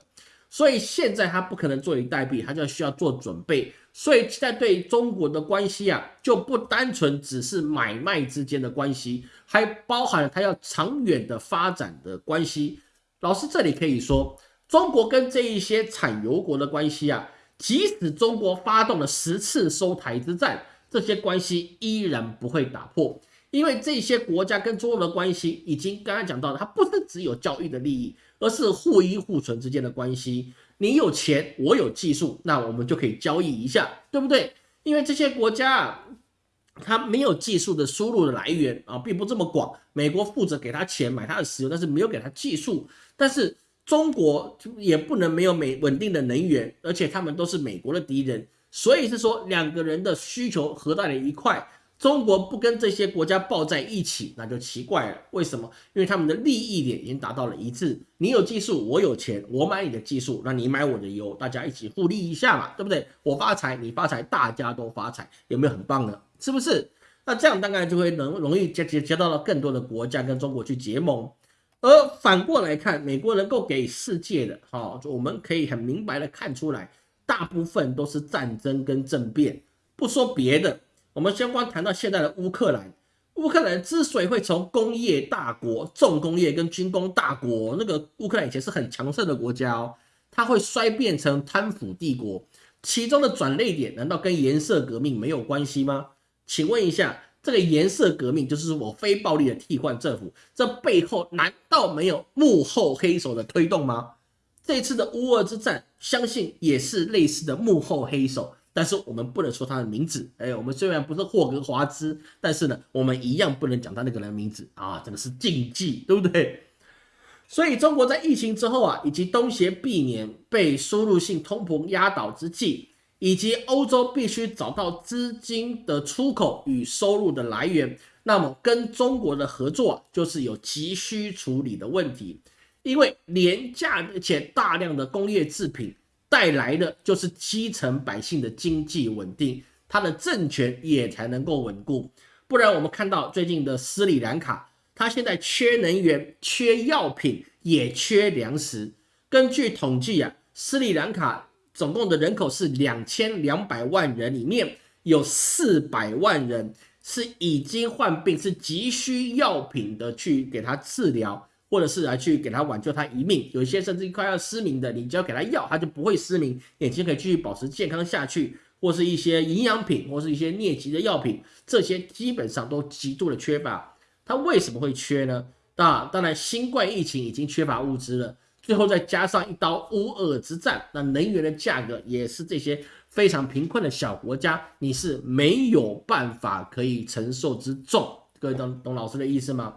所以现在他不可能坐以待毙，他就需要做准备。所以现在对中国的关系啊，就不单纯只是买卖之间的关系，还包含了他要长远的发展的关系。老师这里可以说，中国跟这一些产油国的关系啊，即使中国发动了十次收台之战。这些关系依然不会打破，因为这些国家跟中国的关系已经刚刚讲到了，它不是只有交易的利益，而是互依互存之间的关系。你有钱，我有技术，那我们就可以交易一下，对不对？因为这些国家啊，它没有技术的输入的来源啊，并不这么广。美国负责给他钱买他的石油，但是没有给他技术。但是中国也不能没有美稳定的能源，而且他们都是美国的敌人。所以是说两个人的需求合在了一块，中国不跟这些国家抱在一起，那就奇怪了。为什么？因为他们的利益点已经达到了一致。你有技术，我有钱，我买你的技术，那你买我的油，大家一起互利一下嘛，对不对？我发财，你发财，大家都发财，有没有很棒呢？是不是？那这样大概就会能容易接接接到了更多的国家跟中国去结盟。而反过来看，美国能够给世界的，哈，我们可以很明白的看出来，大部分都是战争跟政变。不说别的。我们先光谈到现在的乌克兰，乌克兰之所以会从工业大国、重工业跟军工大国，那个乌克兰以前是很强盛的国家哦，它会衰变成贪腐帝国，其中的转捩点难道跟颜色革命没有关系吗？请问一下，这个颜色革命就是我非暴力的替换政府，这背后难道没有幕后黑手的推动吗？这次的乌俄之战，相信也是类似的幕后黑手。但是我们不能说他的名字，哎，我们虽然不是霍格华兹，但是呢，我们一样不能讲他那个人名字啊，这个是禁忌，对不对？所以中国在疫情之后啊，以及东协避免被输入性通膨压倒之际，以及欧洲必须找到资金的出口与收入的来源，那么跟中国的合作就是有急需处理的问题，因为廉价而且大量的工业制品。带来的就是基层百姓的经济稳定，他的政权也才能够稳固。不然，我们看到最近的斯里兰卡，它现在缺能源、缺药品，也缺粮食。根据统计啊，斯里兰卡总共的人口是两千两百万人，里面有四百万人是已经患病，是急需药品的去给他治疗。或者是来去给他挽救他一命，有一些甚至快要失明的，你只要给他药，他就不会失明，眼睛可以继续保持健康下去。或是一些营养品，或是一些疟疾的药品，这些基本上都极度的缺乏。它为什么会缺呢？那当然，新冠疫情已经缺乏物资了，最后再加上一刀乌俄之战，那能源的价格也是这些非常贫困的小国家，你是没有办法可以承受之重。各位懂懂老师的意思吗？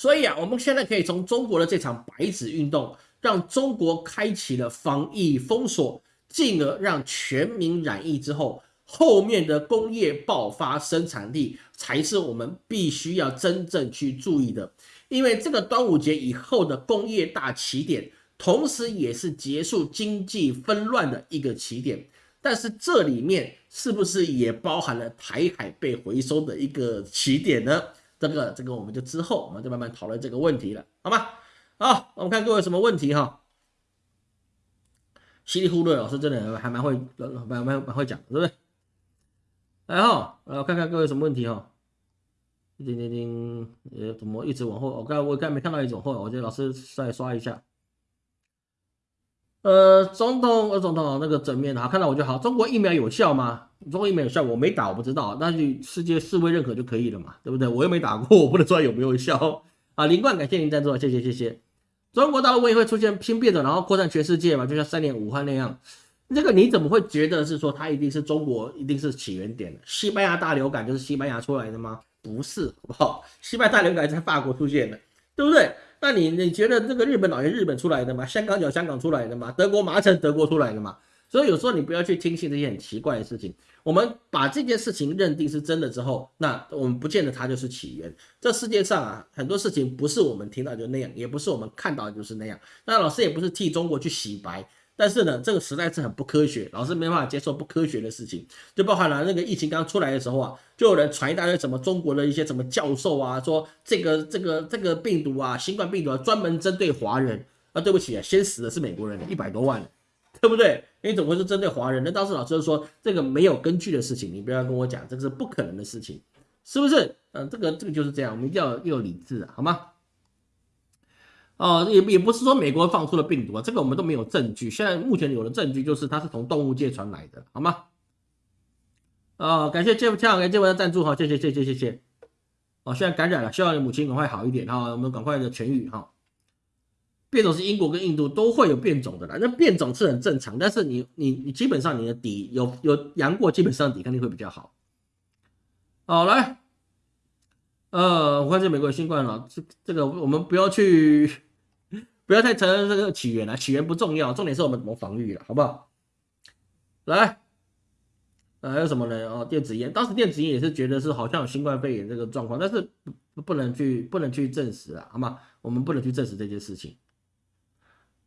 所以啊，我们现在可以从中国的这场白纸运动，让中国开启了防疫封锁，进而让全民染疫之后，后面的工业爆发生产力才是我们必须要真正去注意的。因为这个端午节以后的工业大起点，同时也是结束经济纷乱的一个起点。但是这里面是不是也包含了台海被回收的一个起点呢？这个这个我们就之后我们就慢慢讨论这个问题了，好吗？好，我们看各位什么问题哈。稀里糊涂老师真的还蛮会蛮蛮蛮会讲，对不对？然后，呃，看看各位什么问题哈。叮叮叮，呃，怎么一直往后？我刚我刚没看到一种货，我觉得老师再刷一下。呃，总统，呃，总统，那个正面的，好看到我就好。中国疫苗有效吗？中国疫苗有效，我没打，我不知道。那就世界世卫认可就可以了嘛，对不对？我又没打过，我不能说有没有效啊。林冠，感谢您赞助，谢谢谢谢。中国大陆瘟疫会出现新变种，然后扩散全世界嘛？就像三年武汉那样，这个你怎么会觉得是说它一定是中国，一定是起源点？西班牙大流感就是西班牙出来的吗？不是，好不好？西班牙大流感在法国出现的，对不对？那你你觉得这个日本老爷日本出来的吗？香港脚香港出来的吗？德国麻城德国出来的吗？所以有时候你不要去听信这些很奇怪的事情。我们把这件事情认定是真的之后，那我们不见得它就是起源。这世界上啊，很多事情不是我们听到就那样，也不是我们看到就是那样。那老师也不是替中国去洗白。但是呢，这个实在是很不科学，老师没办法接受不科学的事情，就包含了那个疫情刚出来的时候啊，就有人传一大堆什么中国的一些什么教授啊，说这个这个这个病毒啊，新冠病毒啊，专门针对华人啊，对不起啊，先死的是美国人，一百多万，对不对？你怎么会是针对华人？那当时老师就说这个没有根据的事情，你不要跟我讲，这个是不可能的事情，是不是？嗯，这个这个就是这样，我们一定要要理智，好吗？哦，也也不是说美国放出了病毒啊，这个我们都没有证据。现在目前有的证据就是它是从动物界传来的，好吗？哦，感谢 Jeff 强给 Jeff 的赞助，哈，谢谢谢谢谢谢。哦，现在感染了，希望你母亲赶快好一点哈，我们赶快的痊愈哈。变种是英国跟印度都会有变种的啦，那变种是很正常，但是你你你基本上你的底有有阳过，基本上抵抗力会比较好。好，来，呃，我看这美国新冠了，这这个我们不要去。不要太承认这个起源了，起源不重要，重点是我们怎么防御了，好不好？来，呃，还有什么呢？哦，电子烟，当时电子烟也是觉得是好像有新冠肺炎这个状况，但是不不能去不能去证实啊，好吗？我们不能去证实这件事情。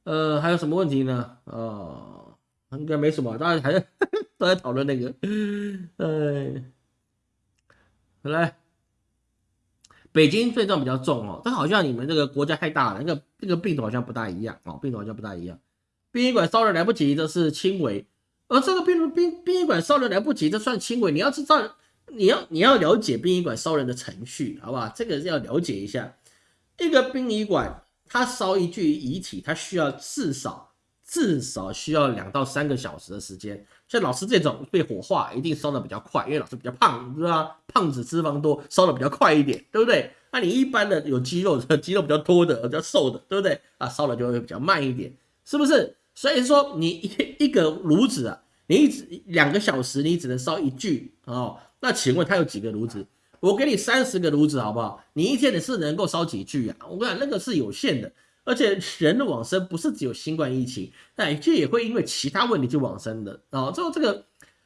呃，还有什么问题呢？哦，应该没什么，大家还在 [LAUGHS] 都在讨论那个，呃，来，北京症状比较重哦，但好像你们这个国家太大了，那个那个病毒好像不大一样哦，病毒好像不大一样。殡仪馆烧的来不及，这是轻微。而这个殡殡殡仪馆烧人来不及，这算轻微。你要知道，你要你要了解殡仪馆烧人的程序，好不好？这个要了解一下。一个殡仪馆，它烧一具遗体，它需要至少至少需要两到三个小时的时间。像老师这种被火化，一定烧的比较快，因为老师比较胖，是吧？胖子脂肪多，烧的比较快一点，对不对？那你一般的有肌肉的，[LAUGHS] 肌肉比较多的，比较瘦的，对不对？啊，烧的就会比较慢一点，是不是？所以说，你一一个炉子啊，你一直两个小时，你只能烧一具哦。那请问他有几个炉子？我给你三十个炉子，好不好？你一天你是能够烧几具啊？我跟你讲，那个是有限的。而且人的往生不是只有新冠疫情，那这也会因为其他问题去往生的啊。最后这个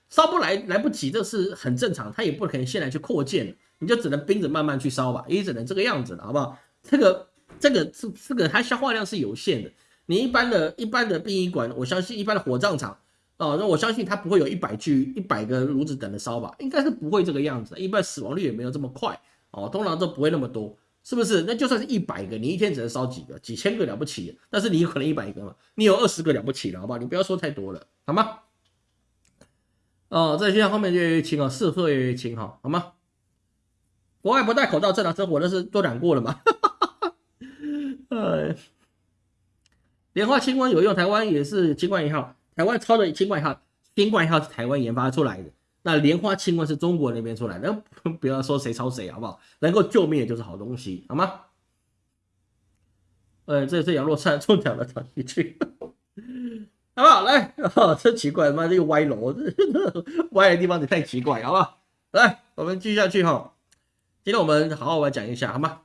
烧不来来不及，这是很正常。他也不可能现在去扩建，你就只能冰着慢慢去烧吧，也只能这个样子了，好不好？这个这个这这个它消化量是有限的。你一般的、一般的殡仪馆，我相信一般的火葬场，哦，那我相信它不会有一百具、一百个炉子等着烧吧？应该是不会这个样子，一般死亡率也没有这么快，哦，通常都不会那么多，是不是？那就算是一百个，你一天只能烧几个、几千个了不起，但是你有可能一百个嘛？你有二十个了不起了，好不好？你不要说太多了，好吗？哦，这现在后面越来越轻哦，是会越来越轻哈，好吗？国外不戴口罩正常生活，那是都染过了嘛？[LAUGHS] 哎。莲花清瘟有用，台湾也是清冠一号，台湾抄的清冠一号，清冠一号是台湾研发出来的，那莲花清瘟是中国那边出来的，[LAUGHS] 不要说谁抄谁好不好？能够救命的就是好东西，好吗？呃，这这羊肉串 [LAUGHS] 中奖了，找你去，[LAUGHS] 好不好？来，真奇怪，妈这又歪楼，歪的地方也太奇怪，好不好？来，我们继续下去哈，今天我们好好来讲一下，好吗？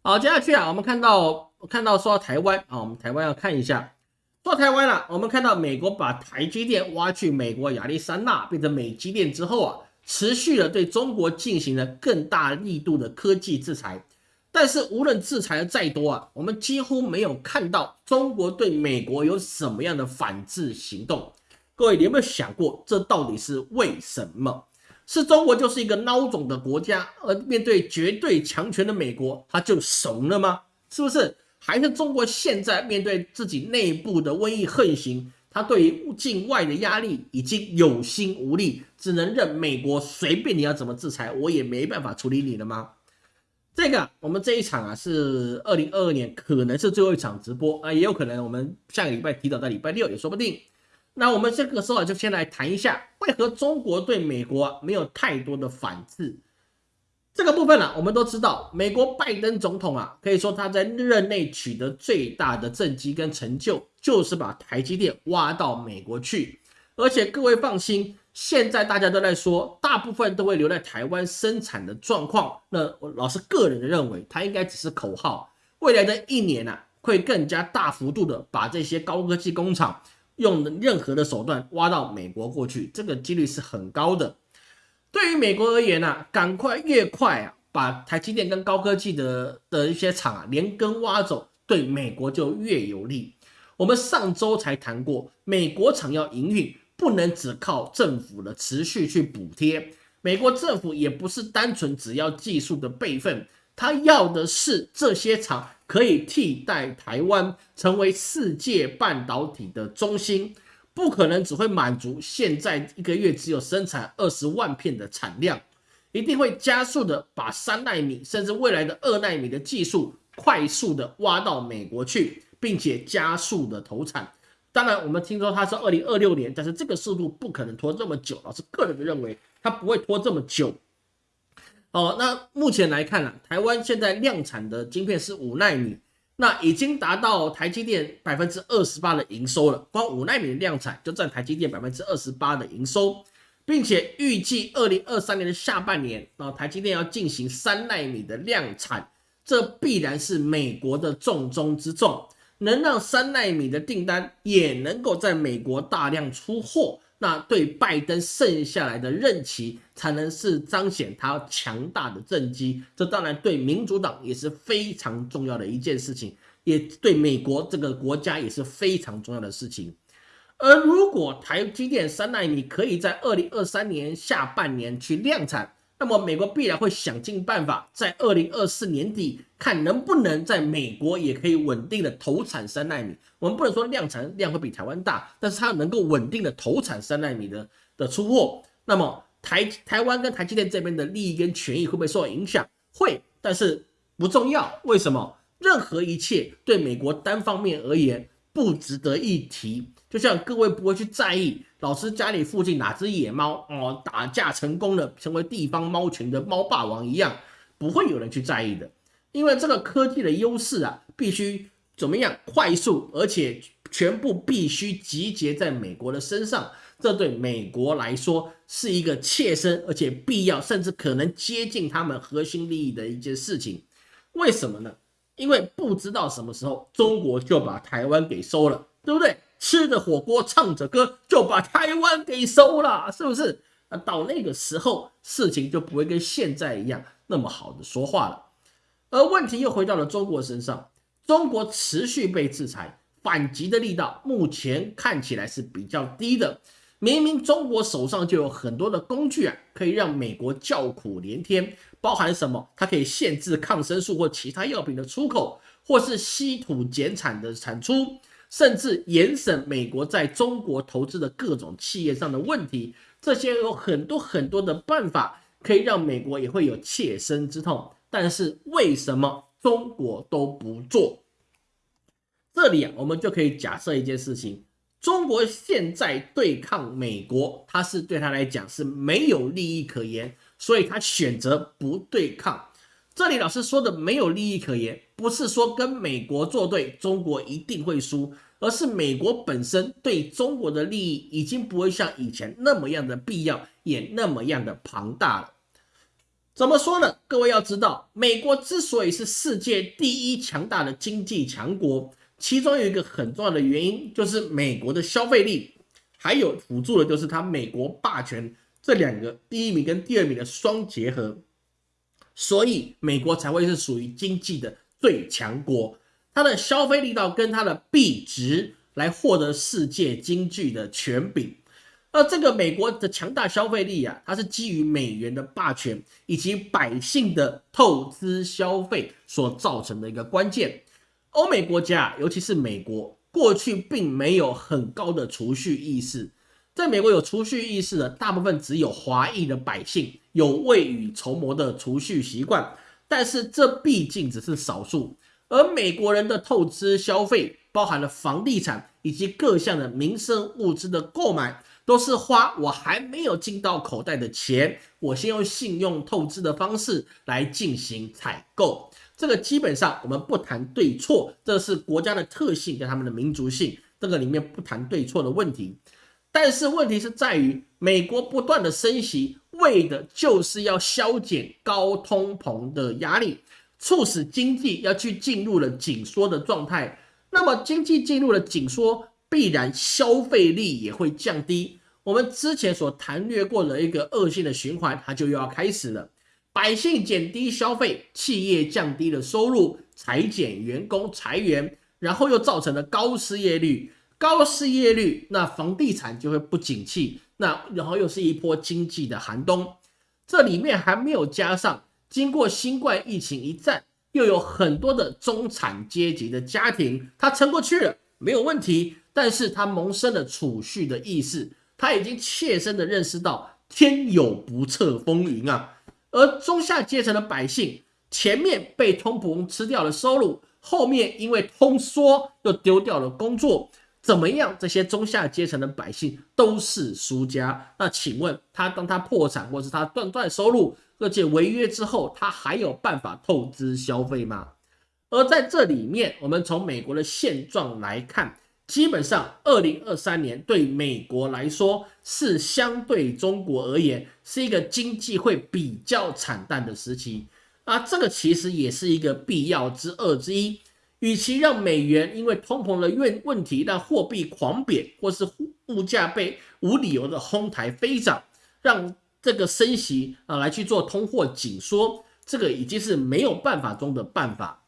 好，接下去啊，我们看到。看到说台湾啊，我们台湾要看一下，说台湾了。我们看到美国把台积电挖去美国亚利桑那变成美积电之后啊，持续的对中国进行了更大力度的科技制裁。但是无论制裁的再多啊，我们几乎没有看到中国对美国有什么样的反制行动。各位，你有没有想过，这到底是为什么？是中国就是一个孬种的国家，而面对绝对强权的美国，他就怂了吗？是不是？还是中国现在面对自己内部的瘟疫横行，他对于境外的压力已经有心无力，只能任美国随便你要怎么制裁，我也没办法处理你了吗？这个我们这一场啊是二零二二年，可能是最后一场直播啊，也有可能我们下个礼拜提早在礼拜六也说不定。那我们这个时候就先来谈一下，为何中国对美国没有太多的反制？这个部分呢，我们都知道，美国拜登总统啊，可以说他在任内取得最大的政绩跟成就，就是把台积电挖到美国去。而且各位放心，现在大家都在说，大部分都会留在台湾生产的状况。那我老师个人认为，它应该只是口号。未来的一年呢，会更加大幅度的把这些高科技工厂用任何的手段挖到美国过去，这个几率是很高的。对于美国而言呢，赶快越快啊，把台积电跟高科技的的一些厂啊连根挖走，对美国就越有利。我们上周才谈过，美国厂要营运，不能只靠政府的持续去补贴。美国政府也不是单纯只要技术的备份，他要的是这些厂可以替代台湾，成为世界半导体的中心。不可能只会满足现在一个月只有生产二十万片的产量，一定会加速的把三纳米甚至未来的二纳米的技术快速的挖到美国去，并且加速的投产。当然，我们听说它是二零二六年，但是这个速度不可能拖这么久。老师个人认为，它不会拖这么久。哦，那目前来看呢，台湾现在量产的晶片是五纳米。那已经达到台积电百分之二十八的营收了，光五纳米的量产就占台积电百分之二十八的营收，并且预计二零二三年的下半年，啊，台积电要进行三纳米的量产，这必然是美国的重中之重，能让三纳米的订单也能够在美国大量出货，那对拜登剩下来的任期才能是彰显他强大的政绩。这当然对民主党也是非常重要的一件事情，也对美国这个国家也是非常重要的事情。而如果台积电三纳米可以在二零二三年下半年去量产，那么美国必然会想尽办法，在二零二四年底看能不能在美国也可以稳定的投产三纳米。我们不能说量产量会比台湾大，但是它能够稳定的投产三纳米的的出货。那么台台湾跟台积电这边的利益跟权益会不会受到影响？会，但是不重要。为什么？任何一切对美国单方面而言不值得一提。就像各位不会去在意老师家里附近哪只野猫哦打架成功了，成为地方猫群的猫霸王一样，不会有人去在意的。因为这个科技的优势啊，必须怎么样快速，而且全部必须集结在美国的身上，这对美国来说是一个切身而且必要，甚至可能接近他们核心利益的一件事情。为什么呢？因为不知道什么时候中国就把台湾给收了，对不对？吃着火锅，唱着歌，就把台湾给收了，是不是？那到那个时候，事情就不会跟现在一样那么好的说话了。而问题又回到了中国身上，中国持续被制裁，反击的力道目前看起来是比较低的。明明中国手上就有很多的工具啊，可以让美国叫苦连天，包含什么？它可以限制抗生素或其他药品的出口，或是稀土减产的产出。甚至严审美国在中国投资的各种企业上的问题，这些有很多很多的办法可以让美国也会有切身之痛。但是为什么中国都不做？这里啊，我们就可以假设一件事情：中国现在对抗美国，它是对他来讲是没有利益可言，所以他选择不对抗。这里老师说的没有利益可言，不是说跟美国作对，中国一定会输，而是美国本身对中国的利益已经不会像以前那么样的必要，也那么样的庞大了。怎么说呢？各位要知道，美国之所以是世界第一强大的经济强国，其中有一个很重要的原因，就是美国的消费力，还有辅助的就是它美国霸权这两个第一名跟第二名的双结合。所以美国才会是属于经济的最强国，它的消费力道跟它的币值来获得世界经济的权柄。而这个美国的强大消费力啊，它是基于美元的霸权以及百姓的透支消费所造成的一个关键。欧美国家，尤其是美国，过去并没有很高的储蓄意识。在美国有储蓄意识的大部分只有华裔的百姓有未雨绸缪的储蓄习惯，但是这毕竟只是少数。而美国人的透支消费，包含了房地产以及各项的民生物资的购买，都是花我还没有进到口袋的钱，我先用信用透支的方式来进行采购。这个基本上我们不谈对错，这是国家的特性跟他们的民族性，这个里面不谈对错的问题。但是问题是在于，美国不断的升息，为的就是要消减高通膨的压力，促使经济要去进入了紧缩的状态。那么经济进入了紧缩，必然消费力也会降低。我们之前所谈略过的一个恶性的循环，它就又要开始了。百姓减低消费，企业降低了收入，裁减员工，裁员，然后又造成了高失业率。高失业率，那房地产就会不景气，那然后又是一波经济的寒冬。这里面还没有加上，经过新冠疫情一战，又有很多的中产阶级的家庭，他撑过去了，没有问题。但是他萌生了储蓄的意识，他已经切身的认识到天有不测风云啊。而中下阶层的百姓，前面被通膨吃掉了收入，后面因为通缩又丢掉了工作。怎么样？这些中下阶层的百姓都是输家。那请问他，当他破产或是他断断收入，而且违约之后，他还有办法透支消费吗？而在这里面，我们从美国的现状来看，基本上二零二三年对美国来说是相对中国而言是一个经济会比较惨淡的时期啊。这个其实也是一个必要之二之一。与其让美元因为通膨的问问题让货币狂贬，或是物价被无理由的哄抬飞涨，让这个升息啊来去做通货紧缩，这个已经是没有办法中的办法。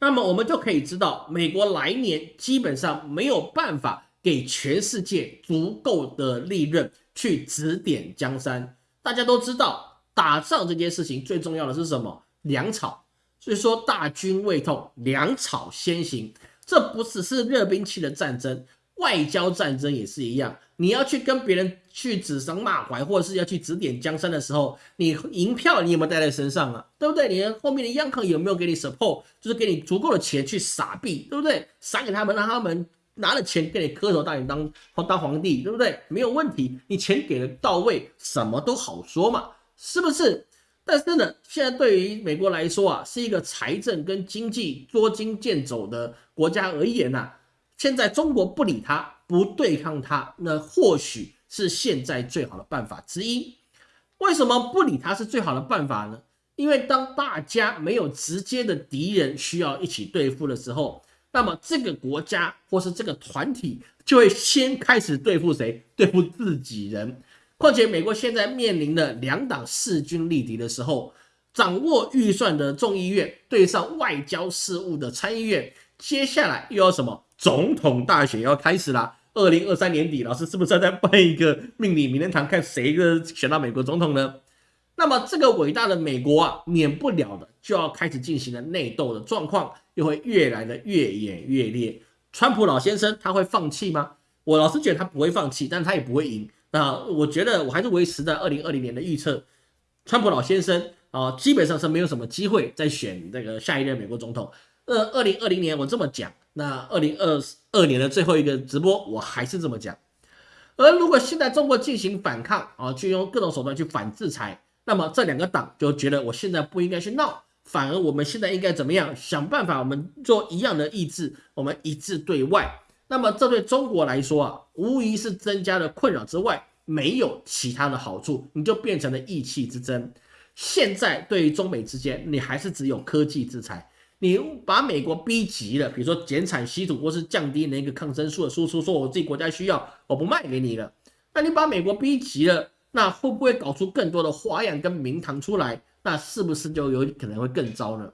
那么我们就可以知道，美国来年基本上没有办法给全世界足够的利润去指点江山。大家都知道，打仗这件事情最重要的是什么？粮草。所以说，大军未动，粮草先行。这不只是热兵器的战争，外交战争也是一样。你要去跟别人去指桑骂槐，或者是要去指点江山的时候，你银票你有没有带在身上啊？对不对？你后面的央行有没有给你 support，就是给你足够的钱去撒币，对不对？撒给他们，让他们拿了钱给你磕头，让你当当皇帝，对不对？没有问题，你钱给的到位，什么都好说嘛，是不是？但是呢，现在对于美国来说啊，是一个财政跟经济捉襟见肘的国家而言呐，现在中国不理他，不对抗他，那或许是现在最好的办法之一。为什么不理他是最好的办法呢？因为当大家没有直接的敌人需要一起对付的时候，那么这个国家或是这个团体就会先开始对付谁？对付自己人。况且，美国现在面临的两党势均力敌的时候，掌握预算的众议院对上外交事务的参议院，接下来又要什么？总统大选要开始了。二零二三年底，老师是不是要再办一个命理名人堂，看谁个选到美国总统呢？那么，这个伟大的美国啊，免不了的就要开始进行了内斗的状况，又会越来的越演越烈。川普老先生他会放弃吗？我老是觉得他不会放弃，但他也不会赢。那我觉得我还是维持在二零二零年的预测，川普老先生啊，基本上是没有什么机会再选这个下一任美国总统。呃，二零二零年我这么讲，那二零二二年的最后一个直播我还是这么讲。而如果现在中国进行反抗啊，去用各种手段去反制裁，那么这两个党就觉得我现在不应该去闹，反而我们现在应该怎么样想办法，我们做一样的意志，我们一致对外。那么这对中国来说啊，无疑是增加了困扰之外，没有其他的好处，你就变成了意气之争。现在对于中美之间，你还是只有科技制裁，你把美国逼急了，比如说减产稀土或是降低那个抗生素的输出，说我自己国家需要，我不卖给你了。那你把美国逼急了，那会不会搞出更多的花样跟名堂出来？那是不是就有可能会更糟呢？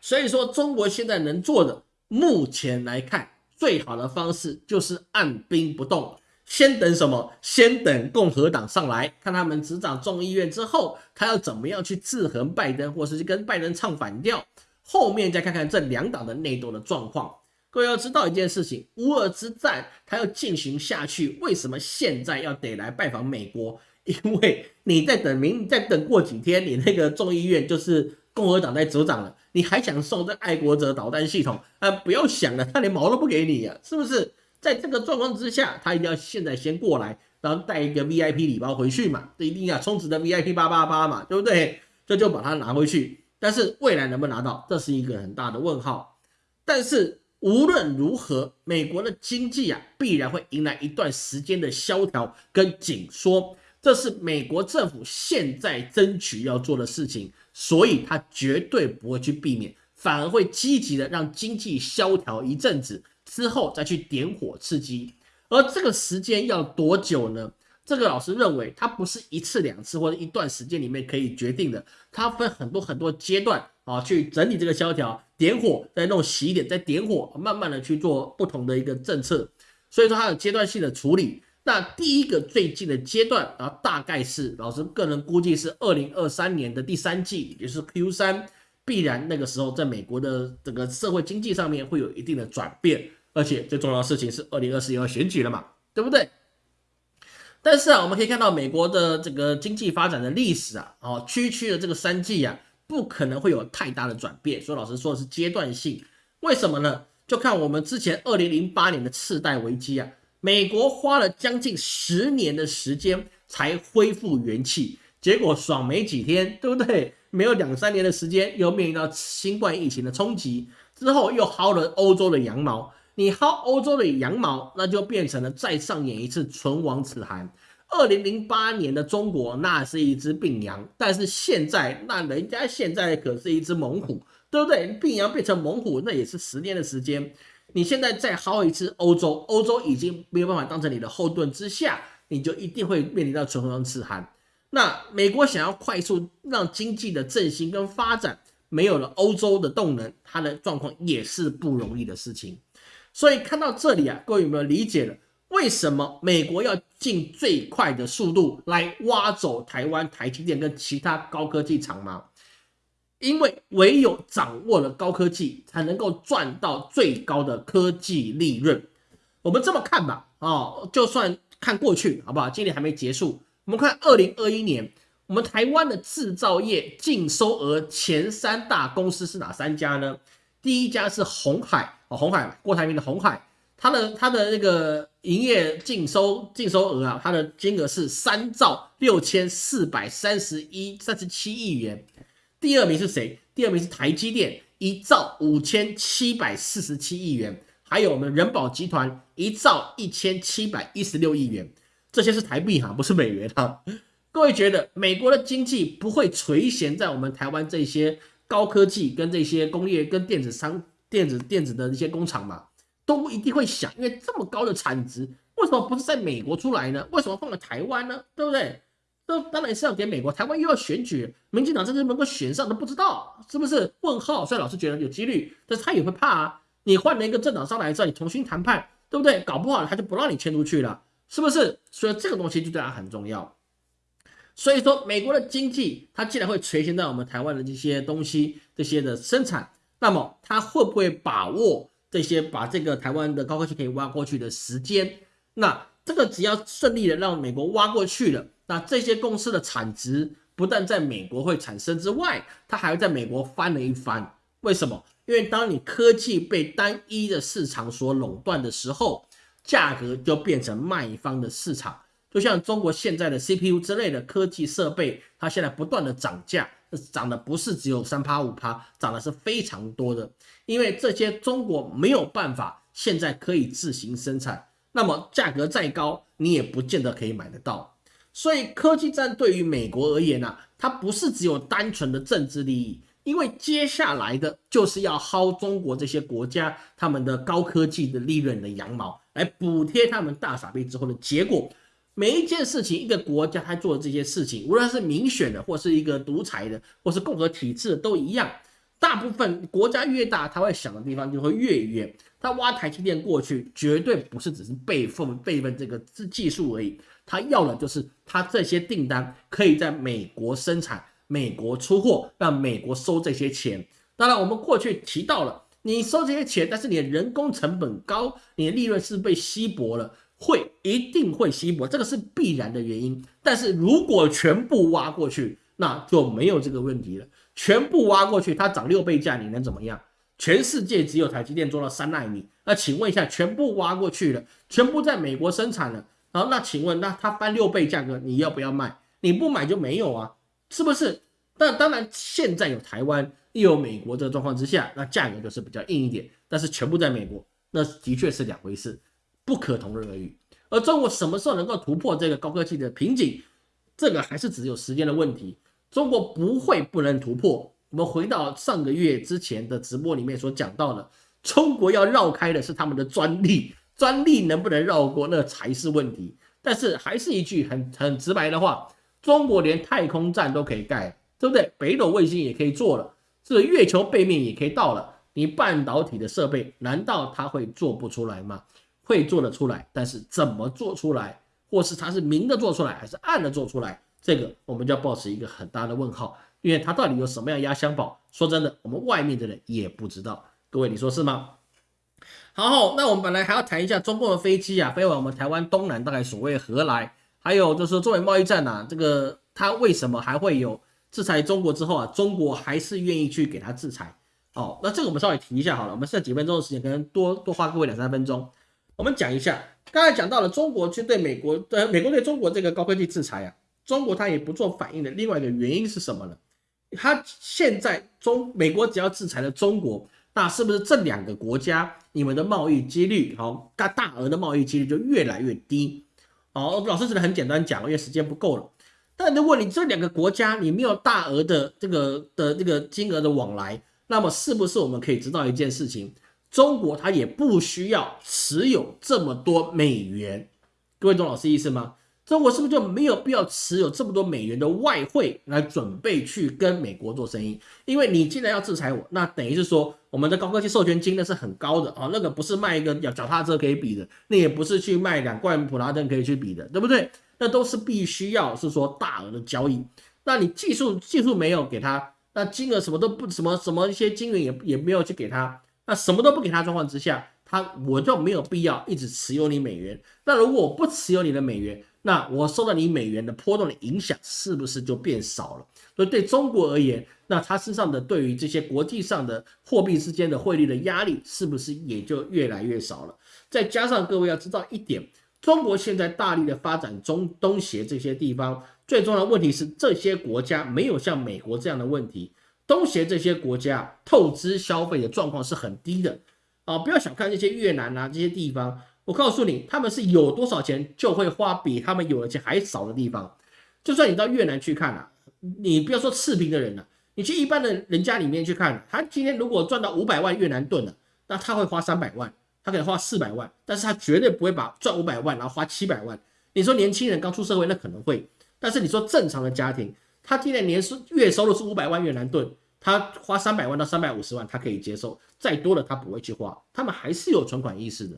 所以说，中国现在能做的，目前来看。最好的方式就是按兵不动，先等什么？先等共和党上来看他们执掌众议院之后，他要怎么样去制衡拜登，或是跟拜登唱反调。后面再看看这两党的内斗的状况。各位要知道一件事情，乌俄之战它要进行下去，为什么现在要得来拜访美国？因为你在等明，再等过几天，你那个众议院就是。共和党在执掌了，你还想送这爱国者导弹系统？啊，不要想了，他连毛都不给你呀，是不是？在这个状况之下，他一定要现在先过来，然后带一个 VIP 礼包回去嘛，这一定要充值的 VIP 八八八嘛，对不对？这就把它拿回去。但是未来能不能拿到，这是一个很大的问号。但是无论如何，美国的经济啊，必然会迎来一段时间的萧条跟紧缩，这是美国政府现在争取要做的事情。所以，他绝对不会去避免，反而会积极的让经济萧条一阵子之后再去点火刺激。而这个时间要多久呢？这个老师认为，它不是一次两次或者一段时间里面可以决定的，它分很多很多阶段啊，去整理这个萧条，点火，再弄洗一点，再点火，慢慢的去做不同的一个政策。所以说，它有阶段性的处理。那第一个最近的阶段，啊大概是老师个人估计是二零二三年的第三季，也就是 Q 三，必然那个时候在美国的整个社会经济上面会有一定的转变，而且最重要的事情是二零二四要选举了嘛，对不对？但是啊，我们可以看到美国的这个经济发展的历史啊，哦，区区的这个三季啊，不可能会有太大的转变，所以老师说的是阶段性，为什么呢？就看我们之前二零零八年的次贷危机啊。美国花了将近十年的时间才恢复元气，结果爽没几天，对不对？没有两三年的时间，又面临到新冠疫情的冲击，之后又薅了欧洲的羊毛。你薅欧洲的羊毛，那就变成了再上演一次唇亡齿寒。二零零八年的中国那是一只病羊，但是现在那人家现在可是一只猛虎，对不对？病羊变成猛虎，那也是十年的时间。你现在再薅一次欧洲，欧洲已经没有办法当成你的后盾之下，你就一定会面临到唇亡齿寒。那美国想要快速让经济的振兴跟发展，没有了欧洲的动能，它的状况也是不容易的事情。所以看到这里啊，各位有没有理解了为什么美国要尽最快的速度来挖走台湾台积电跟其他高科技厂吗？因为唯有掌握了高科技，才能够赚到最高的科技利润。我们这么看吧，哦，就算看过去，好不好？今年还没结束，我们看二零二一年，我们台湾的制造业净收额前三大公司是哪三家呢？第一家是红海，哦，红海，郭台铭的红海，它的它的那个营业净收净收额啊，它的金额是三兆六千四百三十一三十七亿元。第二名是谁？第二名是台积电，一兆五千七百四十七亿元，还有我们人保集团一兆一千七百一十六亿元，这些是台币哈，不是美元哈。各位觉得美国的经济不会垂涎在我们台湾这些高科技跟这些工业跟电子商、电子电子的一些工厂吗？都不一定会想，因为这么高的产值，为什么不是在美国出来呢？为什么放在台湾呢？对不对？那当然是要给美国，台湾又要选举，民进党真的能够选上都不知道，是不是？问号。虽然老师觉得有几率，但是他也会怕啊。你换了一个政党上来之后，你重新谈判，对不对？搞不好他就不让你迁出去了，是不是？所以这个东西就对他很重要。所以说，美国的经济它既然会垂涎在我们台湾的这些东西、这些的生产，那么他会不会把握这些把这个台湾的高科技可以挖过去的时间？那这个只要顺利的让美国挖过去了。那这些公司的产值不但在美国会产生之外，它还会在美国翻了一番。为什么？因为当你科技被单一的市场所垄断的时候，价格就变成卖方的市场。就像中国现在的 CPU 之类的科技设备，它现在不断的涨价，涨的不是只有三趴五趴，涨的是非常多的。因为这些中国没有办法现在可以自行生产，那么价格再高，你也不见得可以买得到。所以科技战对于美国而言呢，它不是只有单纯的政治利益，因为接下来的就是要薅中国这些国家他们的高科技的利润的羊毛，来补贴他们大傻逼之后的结果。每一件事情，一个国家他做的这些事情，无论是民选的，或是一个独裁的，或是共和体制的，都一样。大部分国家越大，他会想的地方就会越远。他挖台积电过去，绝对不是只是备份备份这个技技术而已。他要的就是他这些订单可以在美国生产、美国出货，让美国收这些钱。当然，我们过去提到了，你收这些钱，但是你的人工成本高，你的利润是被稀薄了，会一定会稀薄，这个是必然的原因。但是如果全部挖过去，那就没有这个问题了。全部挖过去，它涨六倍价，你能怎么样？全世界只有台积电做到三纳米，那请问一下，全部挖过去了，全部在美国生产了。然后那请问，那它翻六倍价格，你要不要卖？你不买就没有啊，是不是？但当然，现在有台湾又有美国这个状况之下，那价格就是比较硬一点。但是全部在美国，那的确是两回事，不可同日而语。而中国什么时候能够突破这个高科技的瓶颈，这个还是只有时间的问题。中国不会不能突破。我们回到上个月之前的直播里面所讲到的，中国要绕开的是他们的专利。专利能不能绕过，那才是问题。但是还是一句很很直白的话，中国连太空站都可以盖，对不对？北斗卫星也可以做了，这月球背面也可以到了。你半导体的设备，难道它会做不出来吗？会做得出来，但是怎么做出来，或是它是明的做出来，还是暗的做出来，这个我们就要保持一个很大的问号，因为它到底有什么样压箱宝？说真的，我们外面的人也不知道。各位，你说是吗？好，那我们本来还要谈一下中共的飞机啊，飞往我们台湾东南，大概所谓何来？还有就是作为贸易战呐，这个它为什么还会有制裁中国之后啊，中国还是愿意去给他制裁？哦，那这个我们稍微提一下好了，我们剩几分钟的时间，可能多多花各位两三分钟，我们讲一下。刚才讲到了中国去对美国，呃，美国对中国这个高科技制裁啊，中国它也不做反应的另外一个原因是什么呢？它现在中美国只要制裁了中国。那是不是这两个国家你们的贸易几率，好大大额的贸易几率就越来越低？哦，老师只能很简单讲，因为时间不够了。但如果你这两个国家你没有大额的这个的这个金额的往来，那么是不是我们可以知道一件事情？中国它也不需要持有这么多美元，各位懂老师意思吗？中国是不是就没有必要持有这么多美元的外汇来准备去跟美国做生意？因为你既然要制裁我，那等于是说我们的高科技授权金那是很高的啊，那个不是卖一个脚脚踏车可以比的，那也不是去卖两罐普拉登可以去比的，对不对？那都是必须要是说大额的交易。那你技术技术没有给他，那金额什么都不什么什么一些金额也也没有去给他，那什么都不给他状况之下，他我就没有必要一直持有你美元。那如果我不持有你的美元，那我受到你美元的波动的影响，是不是就变少了？所以对中国而言，那它身上的对于这些国际上的货币之间的汇率的压力，是不是也就越来越少了？再加上各位要知道一点，中国现在大力的发展中东协这些地方，最重要的问题是这些国家没有像美国这样的问题，东协这些国家透支消费的状况是很低的啊！不要小看这些越南啊这些地方。我告诉你，他们是有多少钱就会花比他们有的钱还少的地方。就算你到越南去看啊，你不要说赤贫的人了，你去一般的人家里面去看，他今天如果赚到五百万越南盾了，那他会花三百万，他可能花四百万，但是他绝对不会把赚五百万然后花七百万。你说年轻人刚出社会那可能会，但是你说正常的家庭，他今年年收月收入是五百万越南盾，他花三百万到三百五十万他可以接受，再多的他不会去花，他们还是有存款意识的。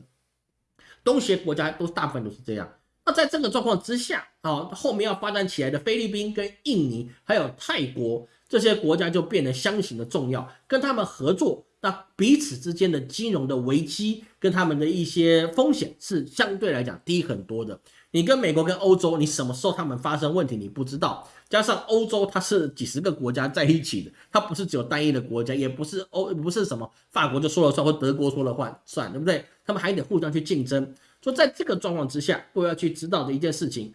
东协国家都大部分都是这样。那在这个状况之下啊，后面要发展起来的菲律宾、跟印尼还有泰国这些国家就变得相形的重要，跟他们合作，那彼此之间的金融的危机跟他们的一些风险是相对来讲低很多的。你跟美国跟欧洲，你什么时候他们发生问题你不知道。加上欧洲它是几十个国家在一起的，它不是只有单一的国家，也不是欧不是什么法国就说了算或德国说了算，算对不对？他们还得互相去竞争。说在这个状况之下，我要去知道的一件事情，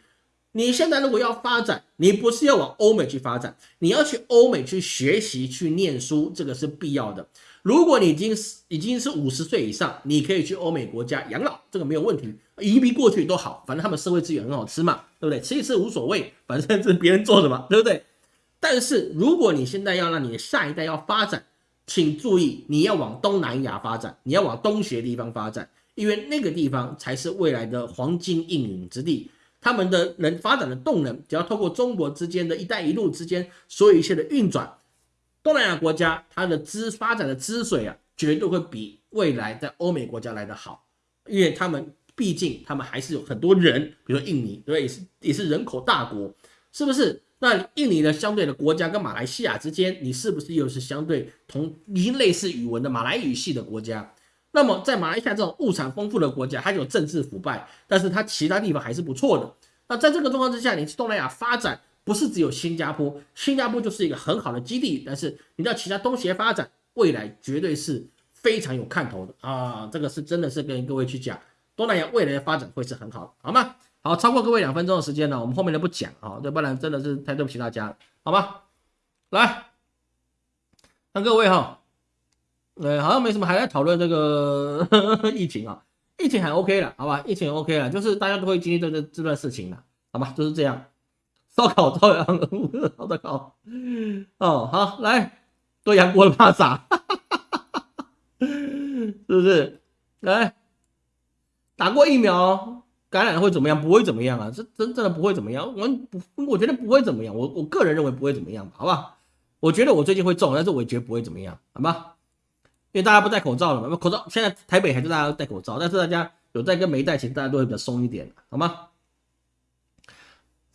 你现在如果要发展，你不是要往欧美去发展，你要去欧美去学习去念书，这个是必要的。如果你已经是已经是五十岁以上，你可以去欧美国家养老，这个没有问题，移民过去都好，反正他们社会资源很好吃嘛，对不对？吃一吃无所谓，反正是别人做的嘛，对不对？但是如果你现在要让你的下一代要发展，请注意，你要往东南亚发展，你要往东协地方发展。因为那个地方才是未来的黄金应允之地，他们的能发展的动能，只要透过中国之间的一带一路之间所有一切的运转，东南亚国家它的资发展的资水啊，绝对会比未来在欧美国家来的好，因为他们毕竟他们还是有很多人，比如说印尼，对，也是也是人口大国，是不是？那印尼的相对的国家跟马来西亚之间，你是不是又是相对同一类似语文的马来语系的国家？那么，在马来西亚这种物产丰富的国家，它有政治腐败，但是它其他地方还是不错的。那在这个状况之下，你去东南亚发展，不是只有新加坡，新加坡就是一个很好的基地。但是你到其他东协发展，未来绝对是非常有看头的啊！这个是真的是跟各位去讲，东南亚未来的发展会是很好的，好吗？好，超过各位两分钟的时间呢，我们后面的不讲啊，要不然真的是太对不起大家了，好吗？来，看各位哈。呃，好像没什么，还在讨论这个 [LAUGHS] 疫情啊，疫情还 OK 了，好吧，疫情 OK 了，就是大家都会经历这这这段事情的，好吧，就是这样。烧烤照样，[LAUGHS] 烧的烤。[LAUGHS] 哦，好，来，多阳锅的怕啥？[LAUGHS] 是不是？来，打过疫苗，感染会怎么样？不会怎么样啊，这真正的不会怎么样。我不，我觉得不会怎么样。我我个人认为不会怎么样，好吧？我觉得我最近会中，但是我也觉得不会怎么样，好吧？因为大家不戴口罩了嘛，口罩现在台北还是大家戴口罩，但是大家有戴跟没戴，其实大家都会比较松一点，好吗？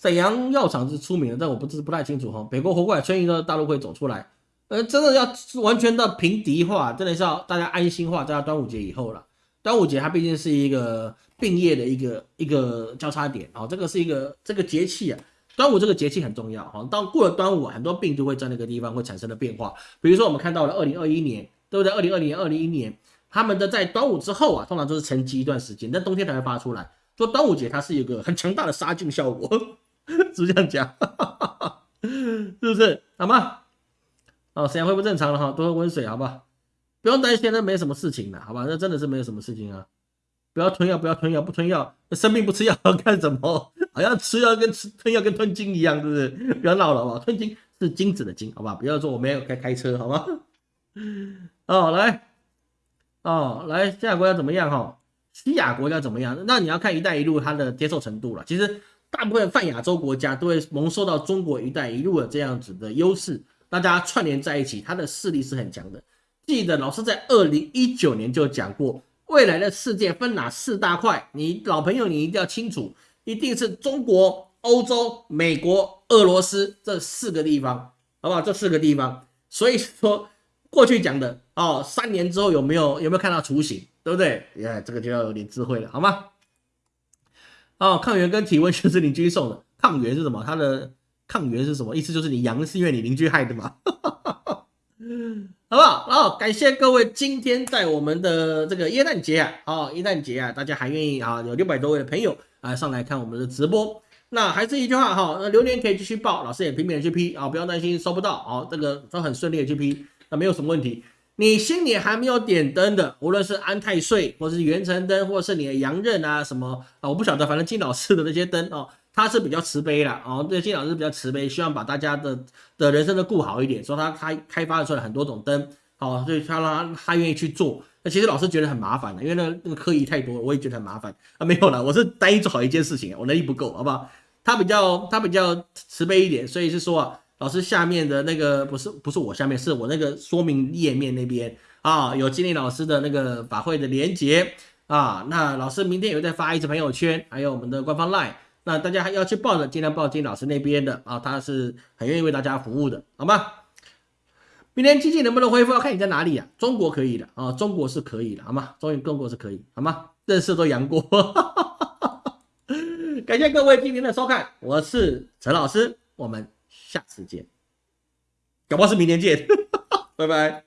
沈阳药厂是出名的，但我不知不太清楚哈。北国活过来，春运的大陆会走出来，呃，真的要完全的平敌化，真的是要大家安心化，在端午节以后了。端午节它毕竟是一个病业的一个一个交叉点啊，这个是一个这个节气啊，端午这个节气很重要哈。当过了端午，很多病就会在那个地方会产生的变化，比如说我们看到了二零二一年。对不对？二零二零年、二零一年，他们的在端午之后啊，通常都是沉积一段时间，但冬天才会发出来。说端午节它是一个很强大的杀菌效果，[LAUGHS] 是不是这样讲？[LAUGHS] 是不是？好吗？哦，沈阳恢复正常了哈，多喝温水，好不好？不用担心，那没什么事情的，好吧？那真的是没有什么事情啊！不要吞药，不要吞药，不吞药，生病不吃药 [LAUGHS] 干什么？好像吃药跟吃吞药跟吞金一样，是不是？不要闹了，好不好？吞金是金子的金，好吧？不要说我没有开开车，好吗？哦，来，哦，来，西亚国家怎么样？哈，西亚国家怎么样？那你要看“一带一路”它的接受程度了。其实，大部分泛亚洲国家都会蒙受到中国“一带一路”的这样子的优势，大家串联在一起，它的势力是很强的。记得老师在二零一九年就讲过，未来的世界分哪四大块？你老朋友，你一定要清楚，一定是中国、欧洲、美国、俄罗斯这四个地方，好不好？这四个地方，所以说过去讲的哦，三年之后有没有有没有看到雏形，对不对？哎，这个就要有点智慧了，好吗？哦，抗原跟体温就是邻居送的，抗原是什么？它的抗原是什么意思？就是你阳是因为你邻居害的嘛。嗯 [LAUGHS] 好不好？然哦，感谢各位今天在我们的这个耶诞节啊，哦，耶诞节啊，大家还愿意啊，有六百多位的朋友啊上来看我们的直播。那还是一句话哈，那留言可以继续报，老师也拼命的去批啊，不要担心收不到哦，这个都很顺利的去批，那没有什么问题。你心里还没有点灯的，无论是安太岁，或是元辰灯，或是你的阳刃啊什么啊，我不晓得，反正金老师的那些灯哦。他是比较慈悲啦，哦，对金老师比较慈悲，希望把大家的的人生都顾好一点，所以他开开发出来很多种灯，好，所以他让他愿意去做。那其实老师觉得很麻烦的，因为那那个科仪太多，我也觉得很麻烦啊。没有了，我是单一做好一件事情，我能力不够，好不好？他比较他比较慈悲一点，所以是说啊，老师下面的那个不是不是我下面，是我那个说明页面那边啊，有金立老师的那个法会的连接啊。那老师明天也会再发一次朋友圈，还有我们的官方 line。那大家还要去报的，尽量报金老师那边的啊，他是很愿意为大家服务的，好吗？明天经济能不能恢复，要看你在哪里啊。中国可以的啊，中国是可以的，好吗？中中国是可以，好吗？认识都阳过，[LAUGHS] 感谢各位今天的收看，我是陈老师，我们下次见。搞不好是明天见。[LAUGHS] 拜拜。